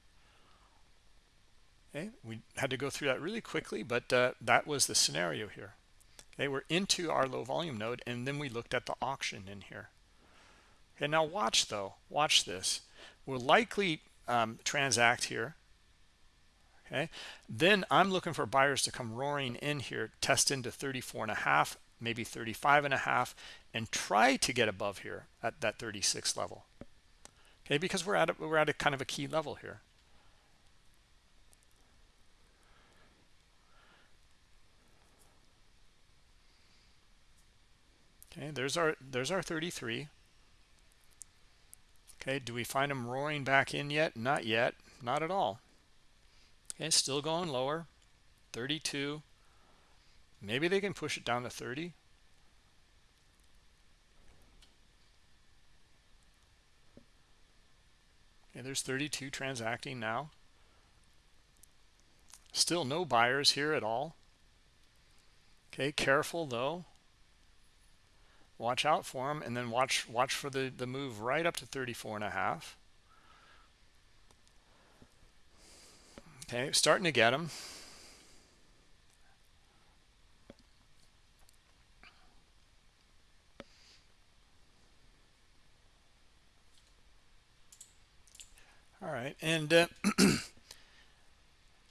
Okay we had to go through that really quickly but uh, that was the scenario here. Okay we're into our low volume node and then we looked at the auction in here. Okay now watch though. Watch this. We'll likely um, transact here okay? Then i'm looking for buyers to come roaring in here test into 34 and a half maybe 35 and a half and try to get above here at that 36 level okay? Because we're at a, we're at a kind of a key level here. Okay there's our there's our 33 okay do we find them roaring back in yet? Not yet not at all okay still going lower 32 maybe they can push it down to 30 okay there's 32 transacting now. Still no buyers here at all. Okay careful though. Watch out for them and then watch watch for the the move right up to 34 and a half okay starting to get them all right and uh,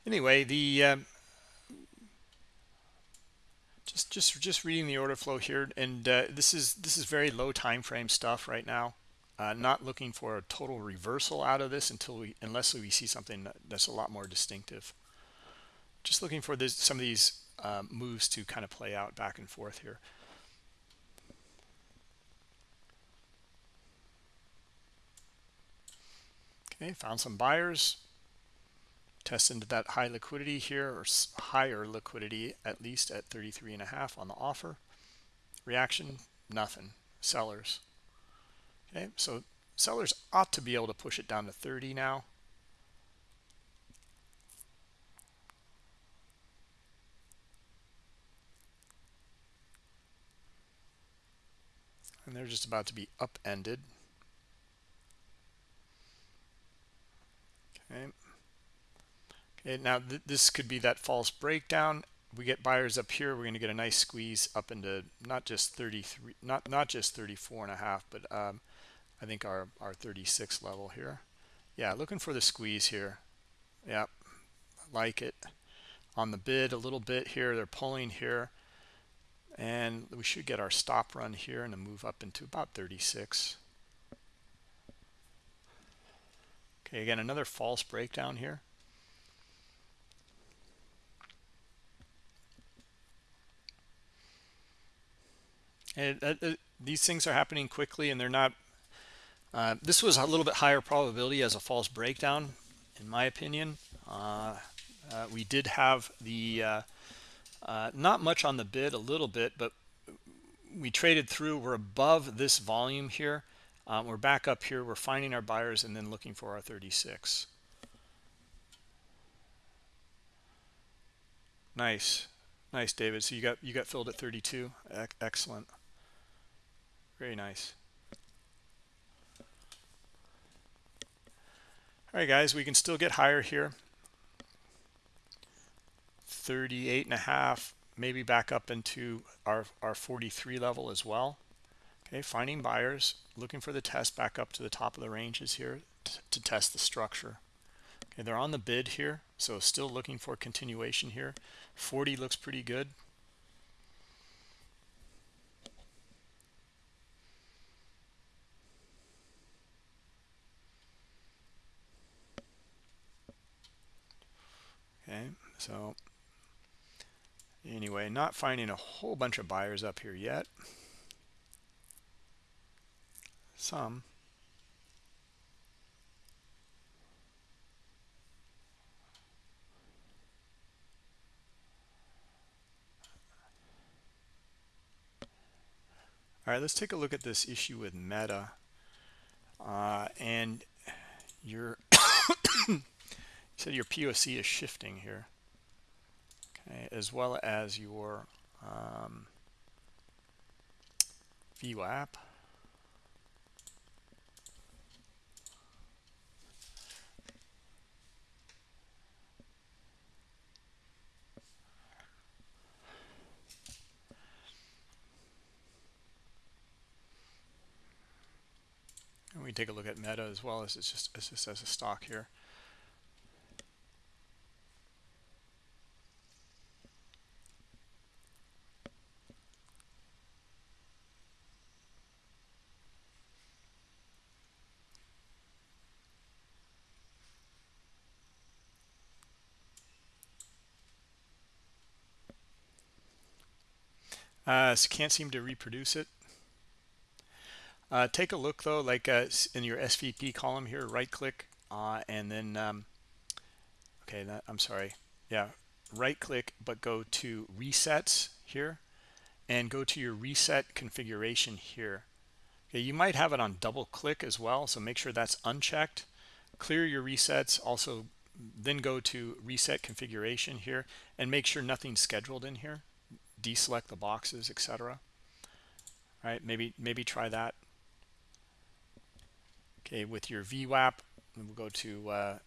anyway the uh, just just just reading the order flow here and uh, this is this is very low time frame stuff right now uh, not looking for a total reversal out of this until we unless we see something that's a lot more distinctive. Just looking for this some of these um, moves to kind of play out back and forth here. Okay found some buyers. Test into that high liquidity here or higher liquidity at least at 33 and a half on the offer. Reaction nothing. Sellers okay so sellers ought to be able to push it down to 30 now and they're just about to be upended okay Okay, now th this could be that false breakdown. We get buyers up here. We're going to get a nice squeeze up into not just 33, not not just 34 and a half, but um, I think our our 36 level here. Yeah, looking for the squeeze here. Yep, like it on the bid a little bit here. They're pulling here, and we should get our stop run here and a move up into about 36. Okay, again another false breakdown here. And uh, uh, these things are happening quickly and they're not, uh, this was a little bit higher probability as a false breakdown, in my opinion. Uh, uh we did have the, uh, not much on the bid, a little bit, but we traded through, we're above this volume here. Um, we're back up here, we're finding our buyers and then looking for our 36. Nice. Nice, David. So you got you got filled at 32. Excellent. Very nice. All right, guys, we can still get higher here. 38 and a half, maybe back up into our, our 43 level as well. Okay, finding buyers, looking for the test back up to the top of the ranges here to test the structure. Okay, they're on the bid here, so still looking for continuation here. 40 looks pretty good. So anyway, not finding a whole bunch of buyers up here yet. Some. All right, let's take a look at this issue with Meta. Uh, and your you said your POC is shifting here. Okay, as well as your um, app, And we take a look at Meta as well as it's just, it's just as a stock here. Uh, so can't seem to reproduce it. Uh, take a look though, like uh, in your SVP column here, right click uh, and then, um, okay, that, I'm sorry. Yeah, right click, but go to resets here and go to your reset configuration here. Okay, you might have it on double click as well. So make sure that's unchecked. Clear your resets. Also, then go to reset configuration here and make sure nothing's scheduled in here. Deselect the boxes, etc. Right, maybe maybe try that. Okay with your VWAP we'll go to uh,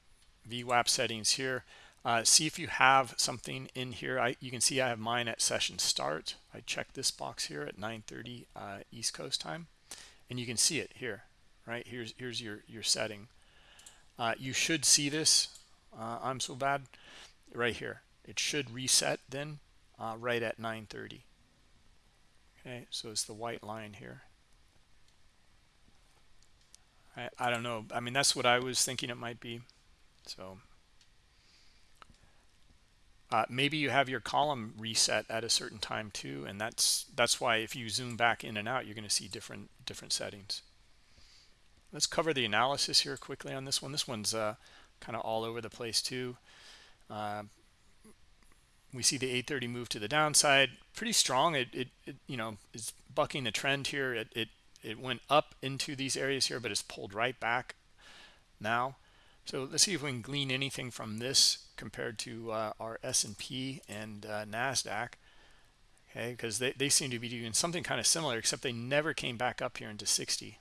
VWAP settings here. Uh, see if you have something in here. I you can see I have mine at session start. I check this box here at 9:30 uh, East Coast time. And you can see it here right? Here's here's your your setting. Uh, you should see this. Uh, I'm so bad. Right here. It should reset then uh, right at 9:30 okay so it's the white line here I, I don't know. I mean, that's what I was thinking it might be. So uh, maybe you have your column reset at a certain time too, and that's that's why if you zoom back in and out, you're going to see different different settings. Let's cover the analysis here quickly on this one. This one's uh, kind of all over the place too. Uh, we see the 830 move to the downside, pretty strong. It, it, it you know is bucking the trend here. It, it it went up into these areas here but it's pulled right back now so let's see if we can glean anything from this compared to uh, our S&P and uh, NASDAQ okay because they, they seem to be doing something kind of similar except they never came back up here into 60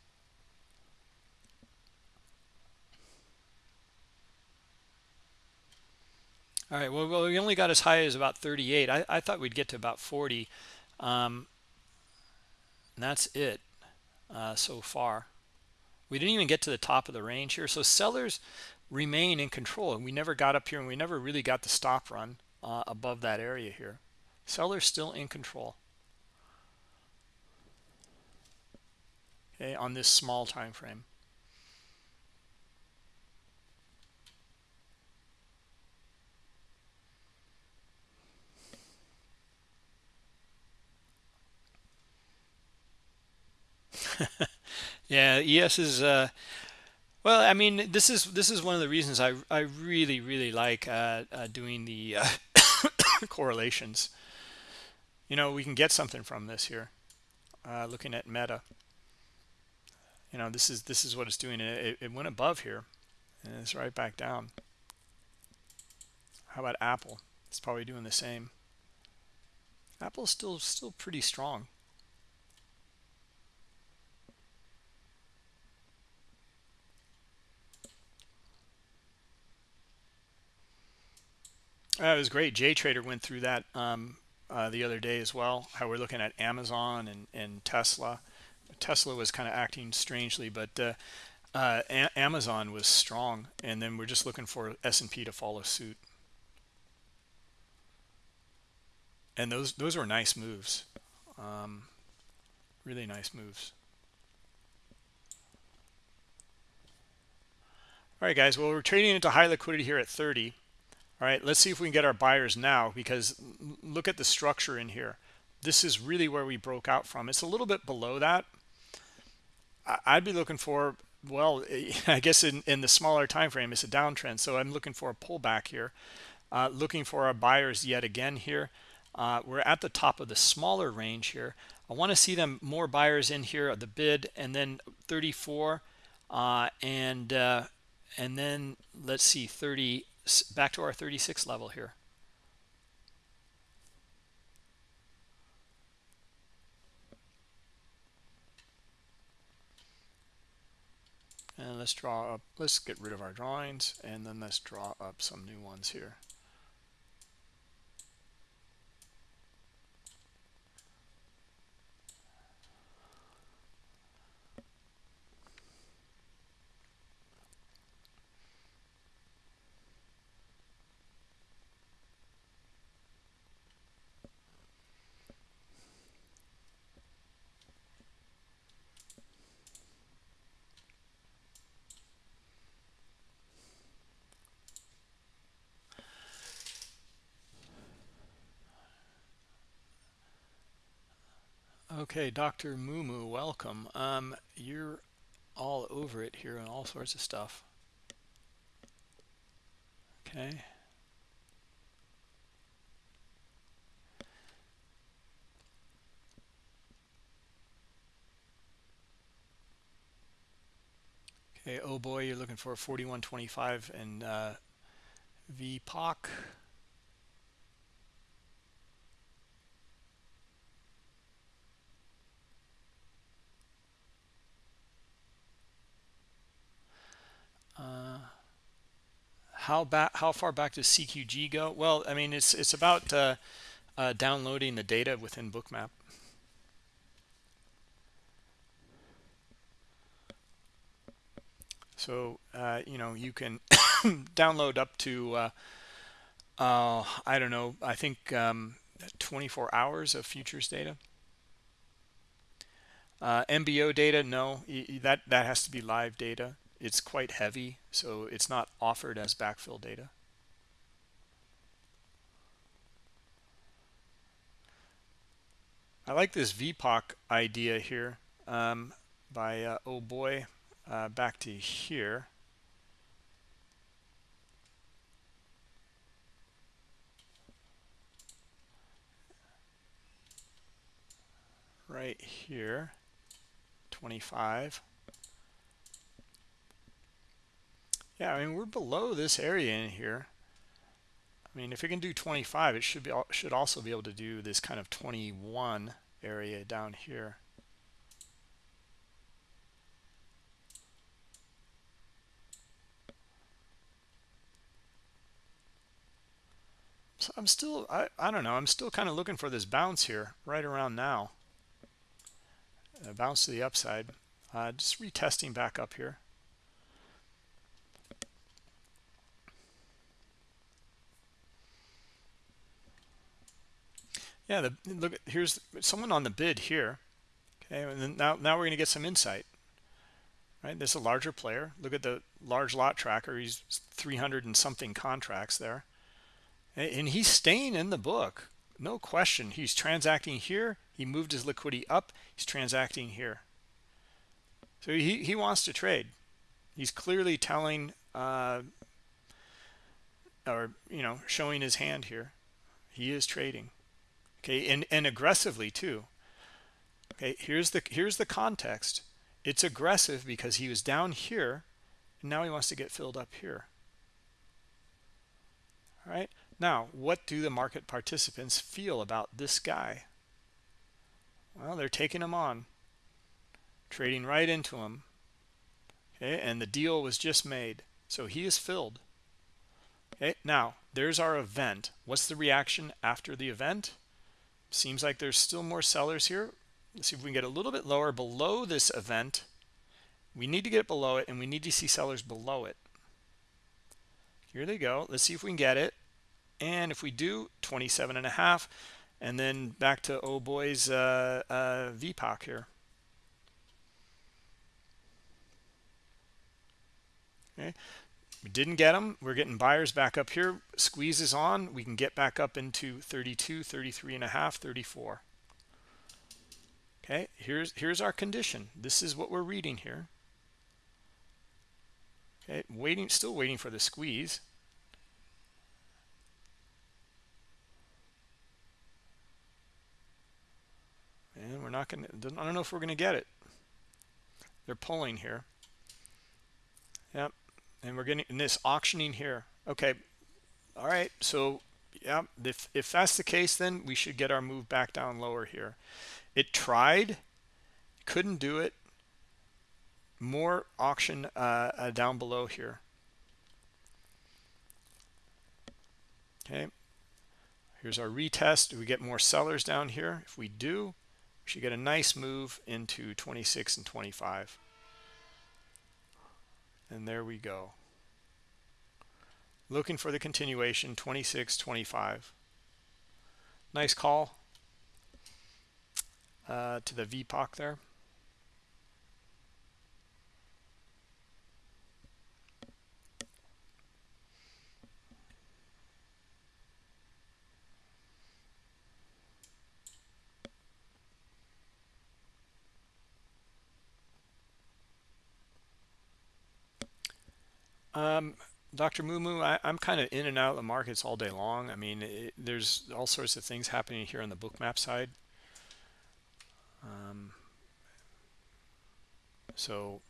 all right well, we only got as high as about 38 I, I thought we'd get to about 40 um, that's it uh, so far. We didn't even get to the top of the range here. So sellers remain in control. And we never got up here and we never really got the stop run uh, above that area here. Sellers still in control. Okay, on this small time frame. yeah, ES is uh, well. I mean, this is this is one of the reasons I I really really like uh, uh, doing the uh, correlations. You know, we can get something from this here. Uh, looking at Meta, you know, this is this is what it's doing. It, it went above here, and it's right back down. How about Apple? It's probably doing the same. Apple's still still pretty strong. That was great. Jay Trader went through that um, uh, the other day as well. How we're looking at Amazon and, and Tesla. Tesla was kind of acting strangely, but uh, uh, Amazon was strong, and then we're just looking for S&P to follow suit. And those those were nice moves, um, really nice moves. All right, guys. Well, we're trading into high liquidity here at 30. All right, let's see if we can get our buyers now because look at the structure in here. This is really where we broke out from. It's a little bit below that. I'd be looking for, well, I guess in, in the smaller time frame, it's a downtrend. So I'm looking for a pullback here. Uh, looking for our buyers yet again here. Uh, we're at the top of the smaller range here. I want to see them more buyers in here at the bid and then 34 uh, and uh, and then let's see 30 back to our 36 level here. And let's draw up let's get rid of our drawings and then let's draw up some new ones here Okay, Dr. Mumu, welcome. Um, you're all over it here and all sorts of stuff. Okay. Okay, oh boy, you're looking for 4125 and uh, VPOC. Uh, how back? How far back does CQG go? Well, I mean, it's it's about uh, uh, downloading the data within Bookmap. So uh, you know you can download up to uh, uh, I don't know. I think um, 24 hours of futures data. MBO data, no, that that has to be live data it's quite heavy, so it's not offered as backfill data. I like this VPOC idea here um, by uh, oh boy uh, back to here. Right here, 25. Yeah, I mean, we're below this area in here. I mean, if it can do 25, it should be should also be able to do this kind of 21 area down here. So I'm still, I, I don't know, I'm still kind of looking for this bounce here right around now. A bounce to the upside. Uh, just retesting back up here. Yeah, the, look, here's someone on the bid here. Okay, and then now, now we're going to get some insight. Right, this is a larger player. Look at the large lot tracker. He's 300 and something contracts there. And he's staying in the book. No question. He's transacting here. He moved his liquidity up. He's transacting here. So he, he wants to trade. He's clearly telling uh, or, you know, showing his hand here. He is trading okay and and aggressively too. Okay here's the here's the context. It's aggressive because he was down here and now he wants to get filled up here. All right? Now what do the market participants feel about this guy? Well they're taking him on trading right into him. Okay and the deal was just made so he is filled. Okay now there's our event. What's the reaction after the event Seems like there's still more sellers here. Let's see if we can get a little bit lower below this event. We need to get below it, and we need to see sellers below it. Here they go. Let's see if we can get it. And if we do, 27 and a half. And then back to oh boy's uh, uh, VPOC here. Okay, we didn't get them we're getting buyers back up here. Squeezes on. We can get back up into 32 33 and a half 34 okay here's here's our condition. This is what we're reading here. Okay waiting still waiting for the squeeze. And we're not going to i don't know if we're going to get it. They're pulling here and we're getting in this auctioning here. Okay. All right. So yeah if if that's the case then we should get our move back down lower here. It tried couldn't do it. More auction uh, uh, down below here. Okay. Here's our retest. Do we get more sellers down here? If we do we should get a nice move into 26 and 25 and there we go. Looking for the continuation 26 25 nice call uh, to the VPOC there Um, Dr. Mumu, I, am kind of in and out of the markets all day long. I mean, it, there's all sorts of things happening here on the bookmap side. Um, so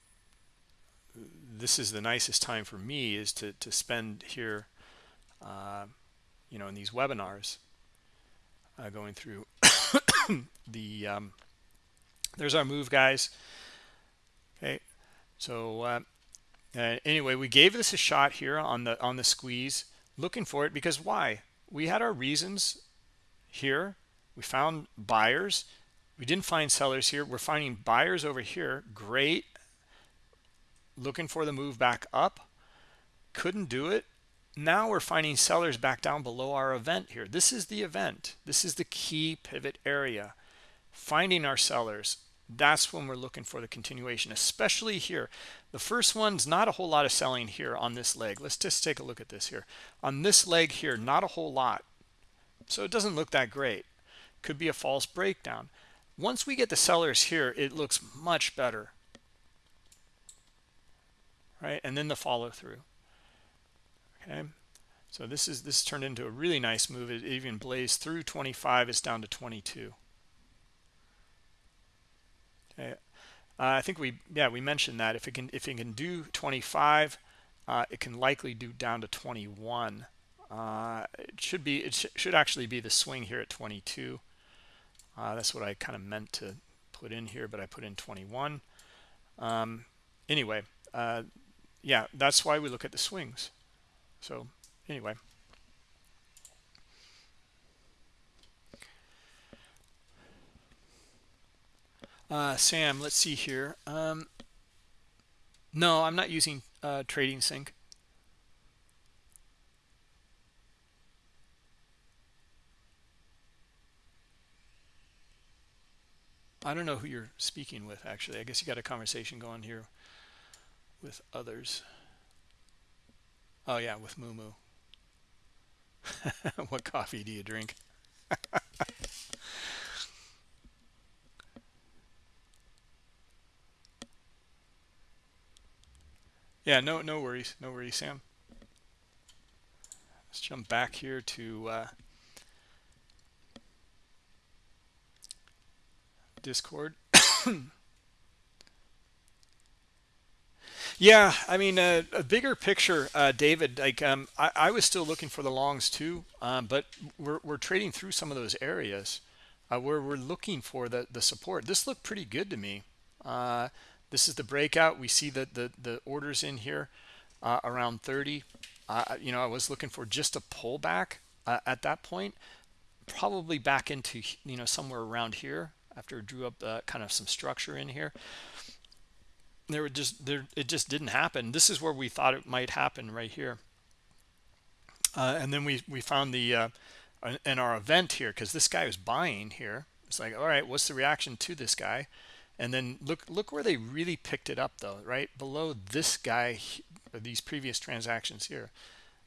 this is the nicest time for me is to, to spend here, uh, you know, in these webinars, uh, going through the, um, there's our move guys. Okay. So, uh, uh, anyway, we gave this a shot here on the on the squeeze, looking for it because why? We had our reasons here. We found buyers. We didn't find sellers here. We're finding buyers over here. Great. Looking for the move back up. Couldn't do it. Now we're finding sellers back down below our event here. This is the event. This is the key pivot area. Finding our sellers that's when we're looking for the continuation especially here. The first one's not a whole lot of selling here on this leg. Let's just take a look at this here. On this leg here not a whole lot. So it doesn't look that great. Could be a false breakdown. Once we get the sellers here it looks much better. Right? And then the follow through okay? So this is this turned into a really nice move. It even blazed through 25 it's down to 22 uh, I think we yeah we mentioned that if it can if it can do 25 uh, it can likely do down to 21 uh, it should be it sh should actually be the swing here at 22 uh, that's what I kind of meant to put in here but I put in 21 um, anyway uh, yeah that's why we look at the swings. So anyway Uh, Sam, let's see here. Um, no, I'm not using uh, Trading Sync. I don't know who you're speaking with, actually. I guess you got a conversation going here with others. Oh, yeah, with Mumu. what coffee do you drink? Yeah, no, no worries, no worries, Sam. Let's jump back here to uh, Discord. yeah, I mean, uh, a bigger picture, uh, David. Like, um, I, I, was still looking for the longs too, um, but we're we're trading through some of those areas uh, where we're looking for the the support. This looked pretty good to me. This is the breakout. We see that the, the orders in here uh, around 30 uh, you know i was looking for just a pullback uh, at that point probably back into you know somewhere around here after drew up uh, kind of some structure in here. There were just there it just didn't happen. This is where we thought it might happen right here. Uh, and then we we found the uh, in our event here because this guy was buying here. It's like all right what's the reaction to this guy and then look look where they really picked it up though right below this guy these previous transactions here.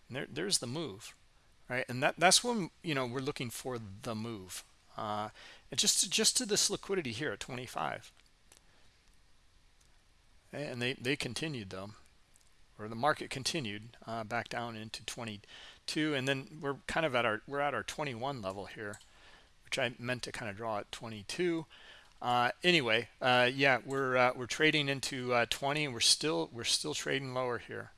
And there, there's the move right? And that that's when you know we're looking for the move. Uh just just to this liquidity here at 25 and they they continued though or the market continued uh, back down into 22 and then we're kind of at our we're at our 21 level here which I meant to kind of draw at 22 uh, anyway, uh, yeah, we're uh, we're trading into uh, 20, and we're still we're still trading lower here.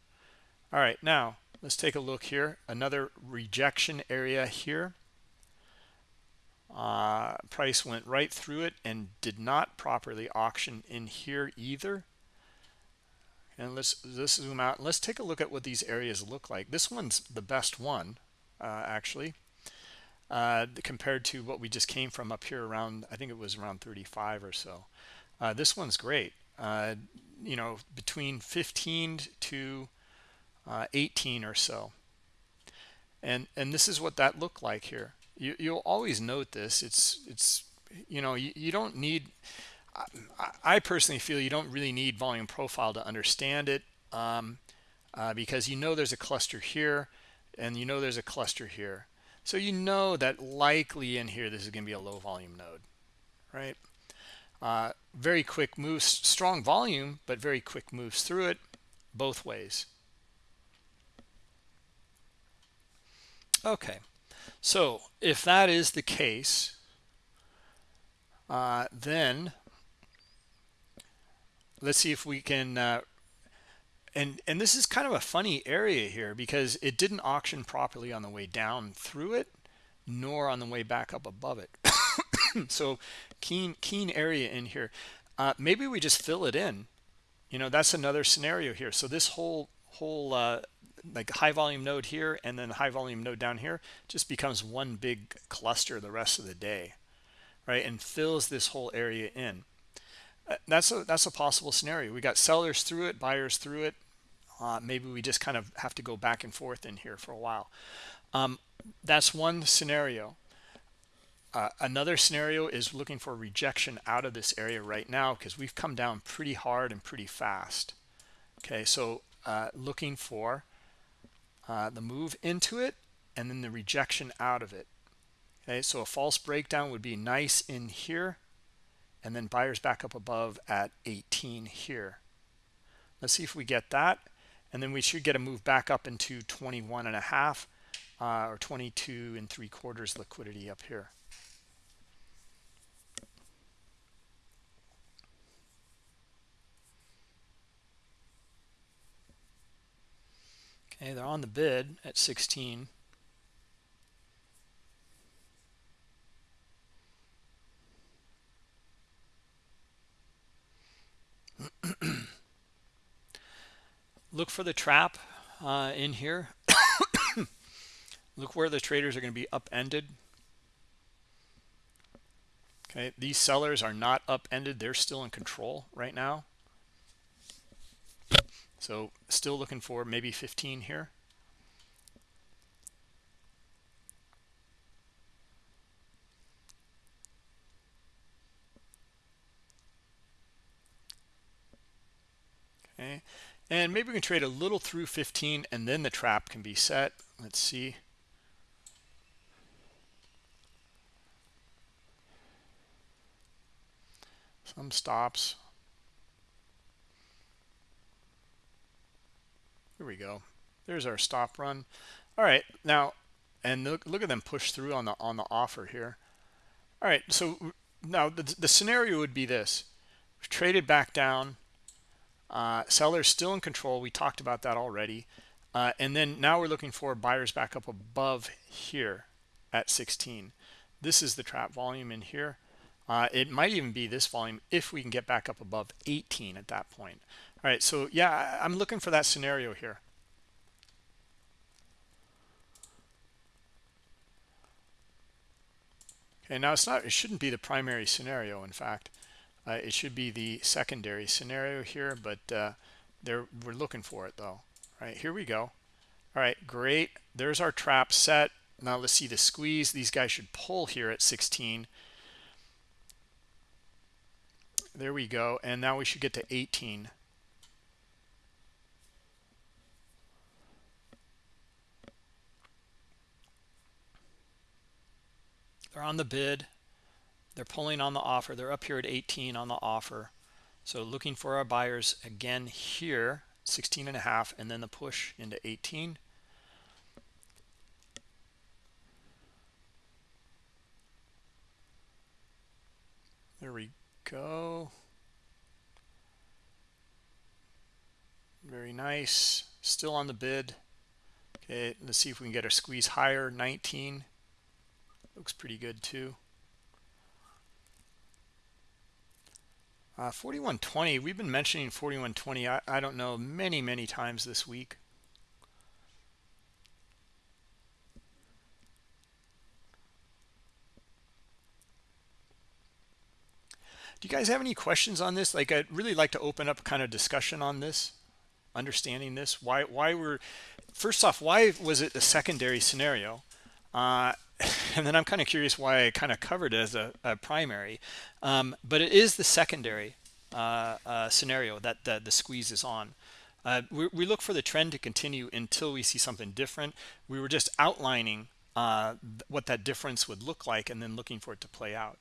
All right, now let's take a look here. Another rejection area here. Uh, price went right through it and did not properly auction in here either. And let's let's zoom out. Let's take a look at what these areas look like. This one's the best one, uh, actually uh, compared to what we just came from up here around, I think it was around 35 or so. Uh, this one's great. Uh, you know, between 15 to uh, 18 or so. And and this is what that looked like here. You, you'll always note this. It's, it's you know, you, you don't need, I, I, personally feel you don't really need volume profile to understand it um, uh, because you know there's a cluster here and you know there's a cluster here so you know that likely in here, this is going to be a low volume node, right? Uh, very quick moves, strong volume, but very quick moves through it both ways. Okay, so if that is the case, uh, then let's see if we can uh, and and this is kind of a funny area here because it didn't auction properly on the way down through it nor on the way back up above it. So keen keen area in here. Uh, maybe we just fill it in. You know that's another scenario here. So this whole whole uh, like high volume node here and then high volume node down here just becomes one big cluster the rest of the day right and fills this whole area in. Uh, that's a that's a possible scenario. We got sellers through it buyers through it uh, maybe we just kind of have to go back and forth in here for a while. Um, that's one scenario. Uh, another scenario is looking for rejection out of this area right now because we've come down pretty hard and pretty fast. Okay so uh, looking for uh, the move into it and then the rejection out of it. Okay so a false breakdown would be nice in here and then buyers back up above at 18 here. Let's see if we get that and then we should get a move back up into 21 and a half uh, or 22 and three quarters liquidity up here. Okay they're on the bid at 16 look for the trap uh, in here. Look where the traders are going to be upended. Okay these sellers are not upended. They're still in control right now. So still looking for maybe 15 here okay and maybe we can trade a little through 15 and then the trap can be set. Let's see. Some stops. Here we go. There's our stop run. All right now and look, look at them push through on the on the offer here. All right so now the, the scenario would be this. We've traded back down uh, sellers still in control. We talked about that already. Uh, and then now we're looking for buyers back up above here at 16. This is the trap volume in here. Uh, it might even be this volume if we can get back up above 18 at that point. All right, so yeah, I'm looking for that scenario here. Okay, now it's not, it shouldn't be the primary scenario, in fact. Uh, it should be the secondary scenario here, but uh, there we're looking for it though. All right, here we go. All right, great. There's our trap set. Now let's see the squeeze. These guys should pull here at 16. There we go. And now we should get to 18. They're on the bid. They're pulling on the offer. They're up here at 18 on the offer. So looking for our buyers again here, 16 and a half, and then the push into 18. There we go. Very nice. Still on the bid. Okay, let's see if we can get our squeeze higher. 19. Looks pretty good too. Uh, 4120, we've been mentioning 4120, I, I don't know, many, many times this week. Do you guys have any questions on this? Like, I'd really like to open up kind of discussion on this, understanding this. Why, why were, first off, why was it a secondary scenario? Uh, and then I'm kind of curious why I kind of covered it as a, a primary. Um, but it is the secondary uh, uh, scenario that, that the squeeze is on. Uh, we, we, look for the trend to continue until we see something different. We were just outlining uh, what that difference would look like and then looking for it to play out.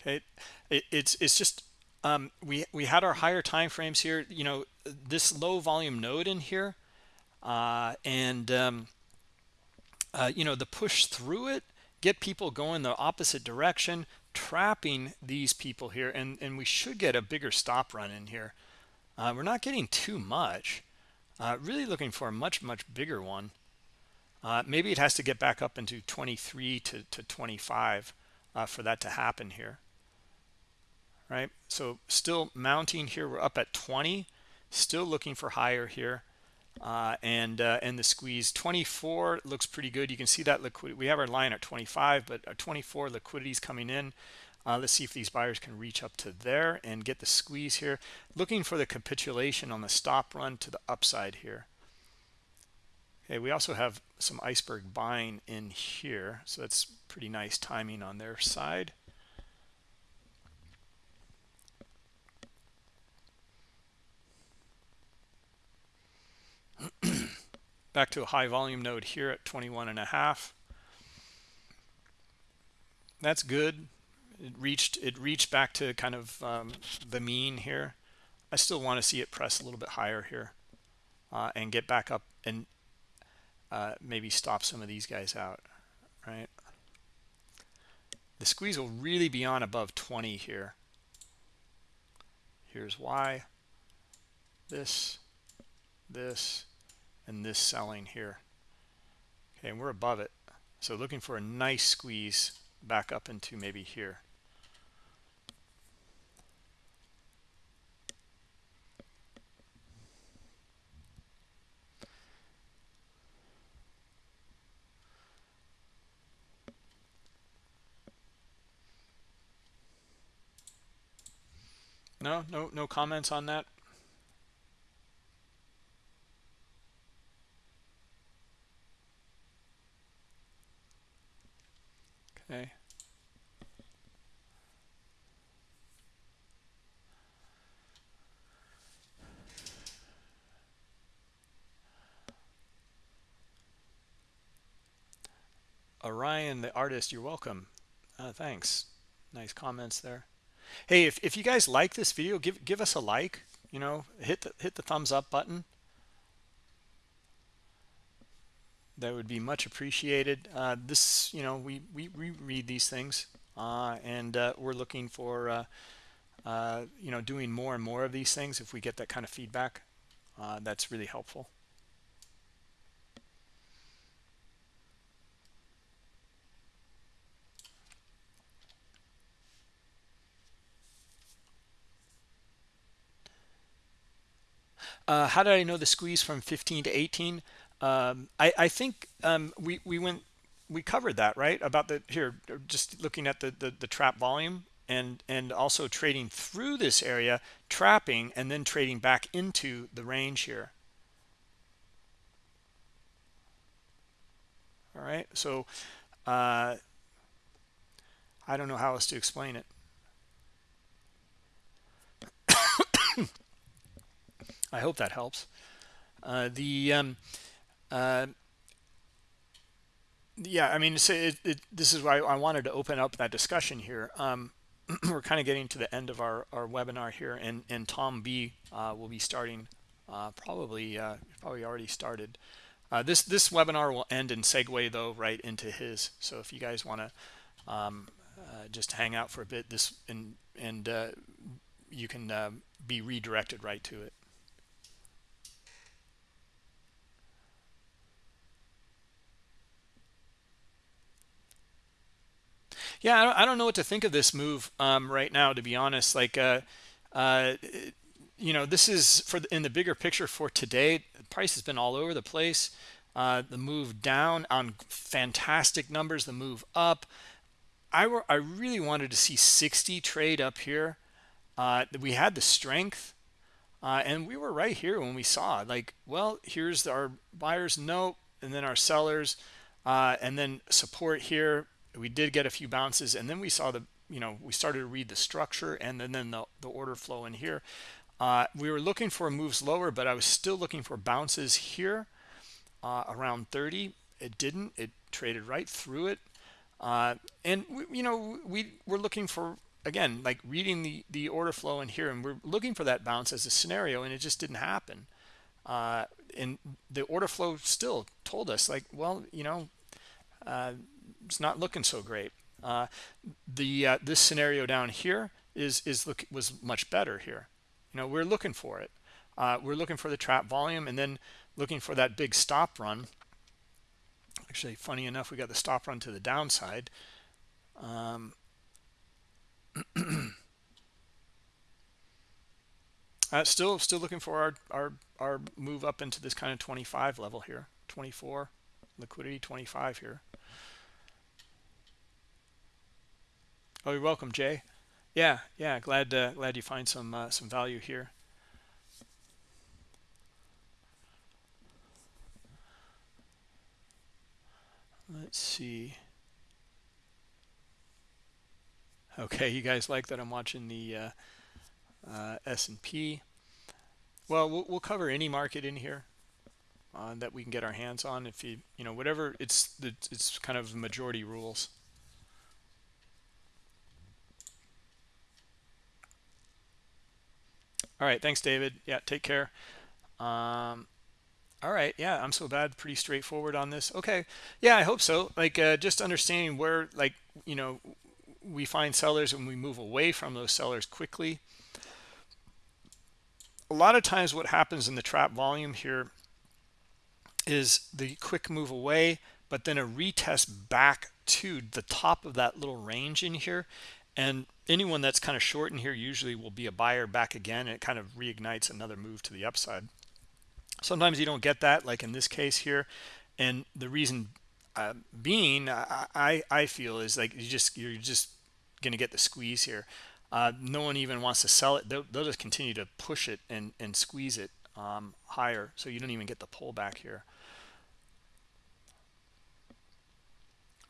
Okay, it, it's it's just um, we we had our higher time frames here. You know, this low volume node in here, uh, and um, uh, you know the push through it, get people going the opposite direction, trapping these people here, and and we should get a bigger stop run in here. Uh, we're not getting too much. Uh, really looking for a much much bigger one. Uh, maybe it has to get back up into 23 to, to 25 uh, for that to happen here right? So still mounting here. We're up at 20, still looking for higher here. Uh, and uh, and the squeeze 24 looks pretty good. You can see that liquidity. We have our line at 25, but our 24 liquidity is coming in. Uh, let's see if these buyers can reach up to there and get the squeeze here. Looking for the capitulation on the stop run to the upside here. Okay, we also have some iceberg buying in here, so that's pretty nice timing on their side. back to a high volume node here at 21 and a half. That's good. It reached it reached back to kind of um, the mean here. I still want to see it press a little bit higher here uh, and get back up and uh, maybe stop some of these guys out right? The squeeze will really be on above 20 here. Here's why. This this and this selling here. Okay and we're above it. So looking for a nice squeeze back up into maybe here. No no no comments on that Okay. Orion, the artist, you're welcome. Uh, thanks. Nice comments there. Hey, if, if you guys like this video, give give us a like. You know, hit the hit the thumbs up button. That would be much appreciated. Uh, this, you know, we, we, we read these things uh, and uh, we're looking for, uh, uh, you know, doing more and more of these things. If we get that kind of feedback, uh, that's really helpful. how did I know the squeeze from 15 to 18? Um, I, I think um, we, we went we covered that right? About the here just looking at the, the, the trap volume and and also trading through this area trapping and then trading back into the range here. All right so uh, I don't know how else to explain it. I hope that helps. Uh, the um, uh, yeah, I mean, it, it, this is why I wanted to open up that discussion here. Um, we're kind of getting to the end of our, our webinar here, and, and Tom B uh, will be starting uh, probably uh, probably already started. Uh, this this webinar will end and segue though right into his. So if you guys want to um, uh, just hang out for a bit this and and uh, you can be redirected right to it yeah I don't, know what to think of this move um, right now to be honest. Like uh, uh, you know this is for the, in the bigger picture for today the price has been all over the place. Uh, the move down on fantastic numbers the move up. I, were, I really wanted to see 60 trade up here. Uh, we had the strength uh, and we were right here when we saw like well here's our buyers note and then our sellers uh, and then support here we did get a few bounces and then we saw the you know we started to read the structure and then, then the, the order flow in here. Uh, we were looking for moves lower but i was still looking for bounces here uh, around 30 it didn't. It traded right through it. Uh, and we, you know we were looking for again like reading the the order flow in here and we're looking for that bounce as a scenario and it just didn't happen. Uh, and the order flow still told us like well you know uh, it's not looking so great. Uh, the uh, this scenario down here is is look was much better here. You know, we're looking for it. Uh, we're looking for the trap volume and then looking for that big stop run. Actually, funny enough, we got the stop run to the downside. Um, uh, still, still looking for our our our move up into this kind of 25 level here, 24 liquidity, 25 here. Oh, you're welcome, Jay. Yeah, yeah. Glad uh, glad you find some uh, some value here. Let's see. Okay, you guys like that I'm watching the uh, uh, S&P. Well, well, we'll cover any market in here uh, that we can get our hands on. If you, you know, whatever, it's it's kind of majority rules. All right thanks david. Yeah take care. Um all right yeah i'm so bad pretty straightforward on this. Okay yeah i hope so. Like uh, just understanding where like you know we find sellers and we move away from those sellers quickly. A lot of times what happens in the trap volume here is the quick move away but then a retest back to the top of that little range in here and anyone that's kind of short in here usually will be a buyer back again and it kind of reignites another move to the upside. Sometimes you don't get that like in this case here and the reason uh, being I, I feel is like you just you're just gonna get the squeeze here. Uh, no one even wants to sell it. They'll, they'll just continue to push it and and squeeze it um, higher so you don't even get the pullback here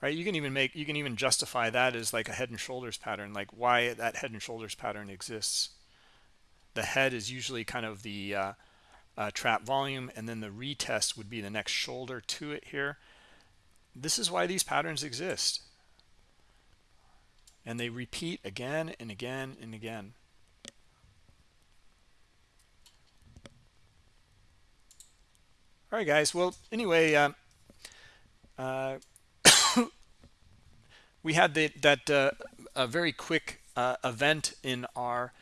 right? You can even make you can even justify that as like a head and shoulders pattern like why that head and shoulders pattern exists. The head is usually kind of the uh, uh, trap volume and then the retest would be the next shoulder to it here. This is why these patterns exist. And they repeat again and again and again. All right guys. Well anyway uh, uh, we had the, that uh, a very quick uh, event in our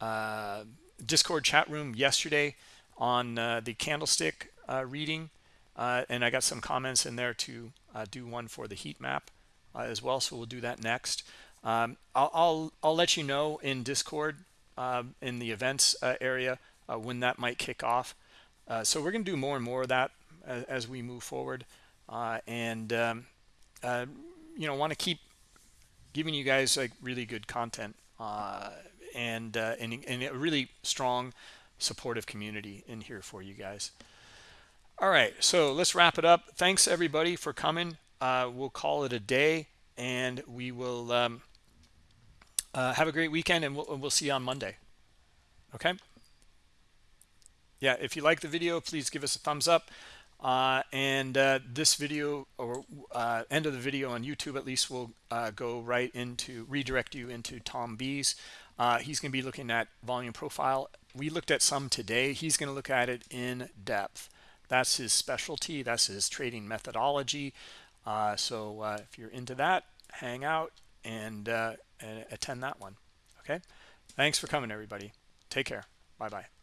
uh, Discord chat room yesterday on uh, the candlestick uh, reading, uh, and I got some comments in there to do one for the heat map as well. So we'll do that next. Um, I'll, I'll, I'll let you know in Discord um, in the events area when that might kick off. so we're going to do more and more of that as, as we move forward, and um, you know want to keep giving you guys like really good content uh, and, uh, and and a really strong supportive community in here for you guys. All right so let's wrap it up. Thanks everybody for coming. Uh, we'll call it a day and we will um, uh, have a great weekend and we'll, we'll see you on monday. Okay? Yeah if you like the video please give us a thumbs up uh, and uh, this video or uh, end of the video on YouTube at least will uh, go right into redirect you into Tom B's. Uh, he's going to be looking at volume profile. We looked at some today. He's going to look at it in depth. that's his specialty that's his trading methodology uh, so if you're into that hang out and, and attend that one okay thanks for coming everybody take care bye bye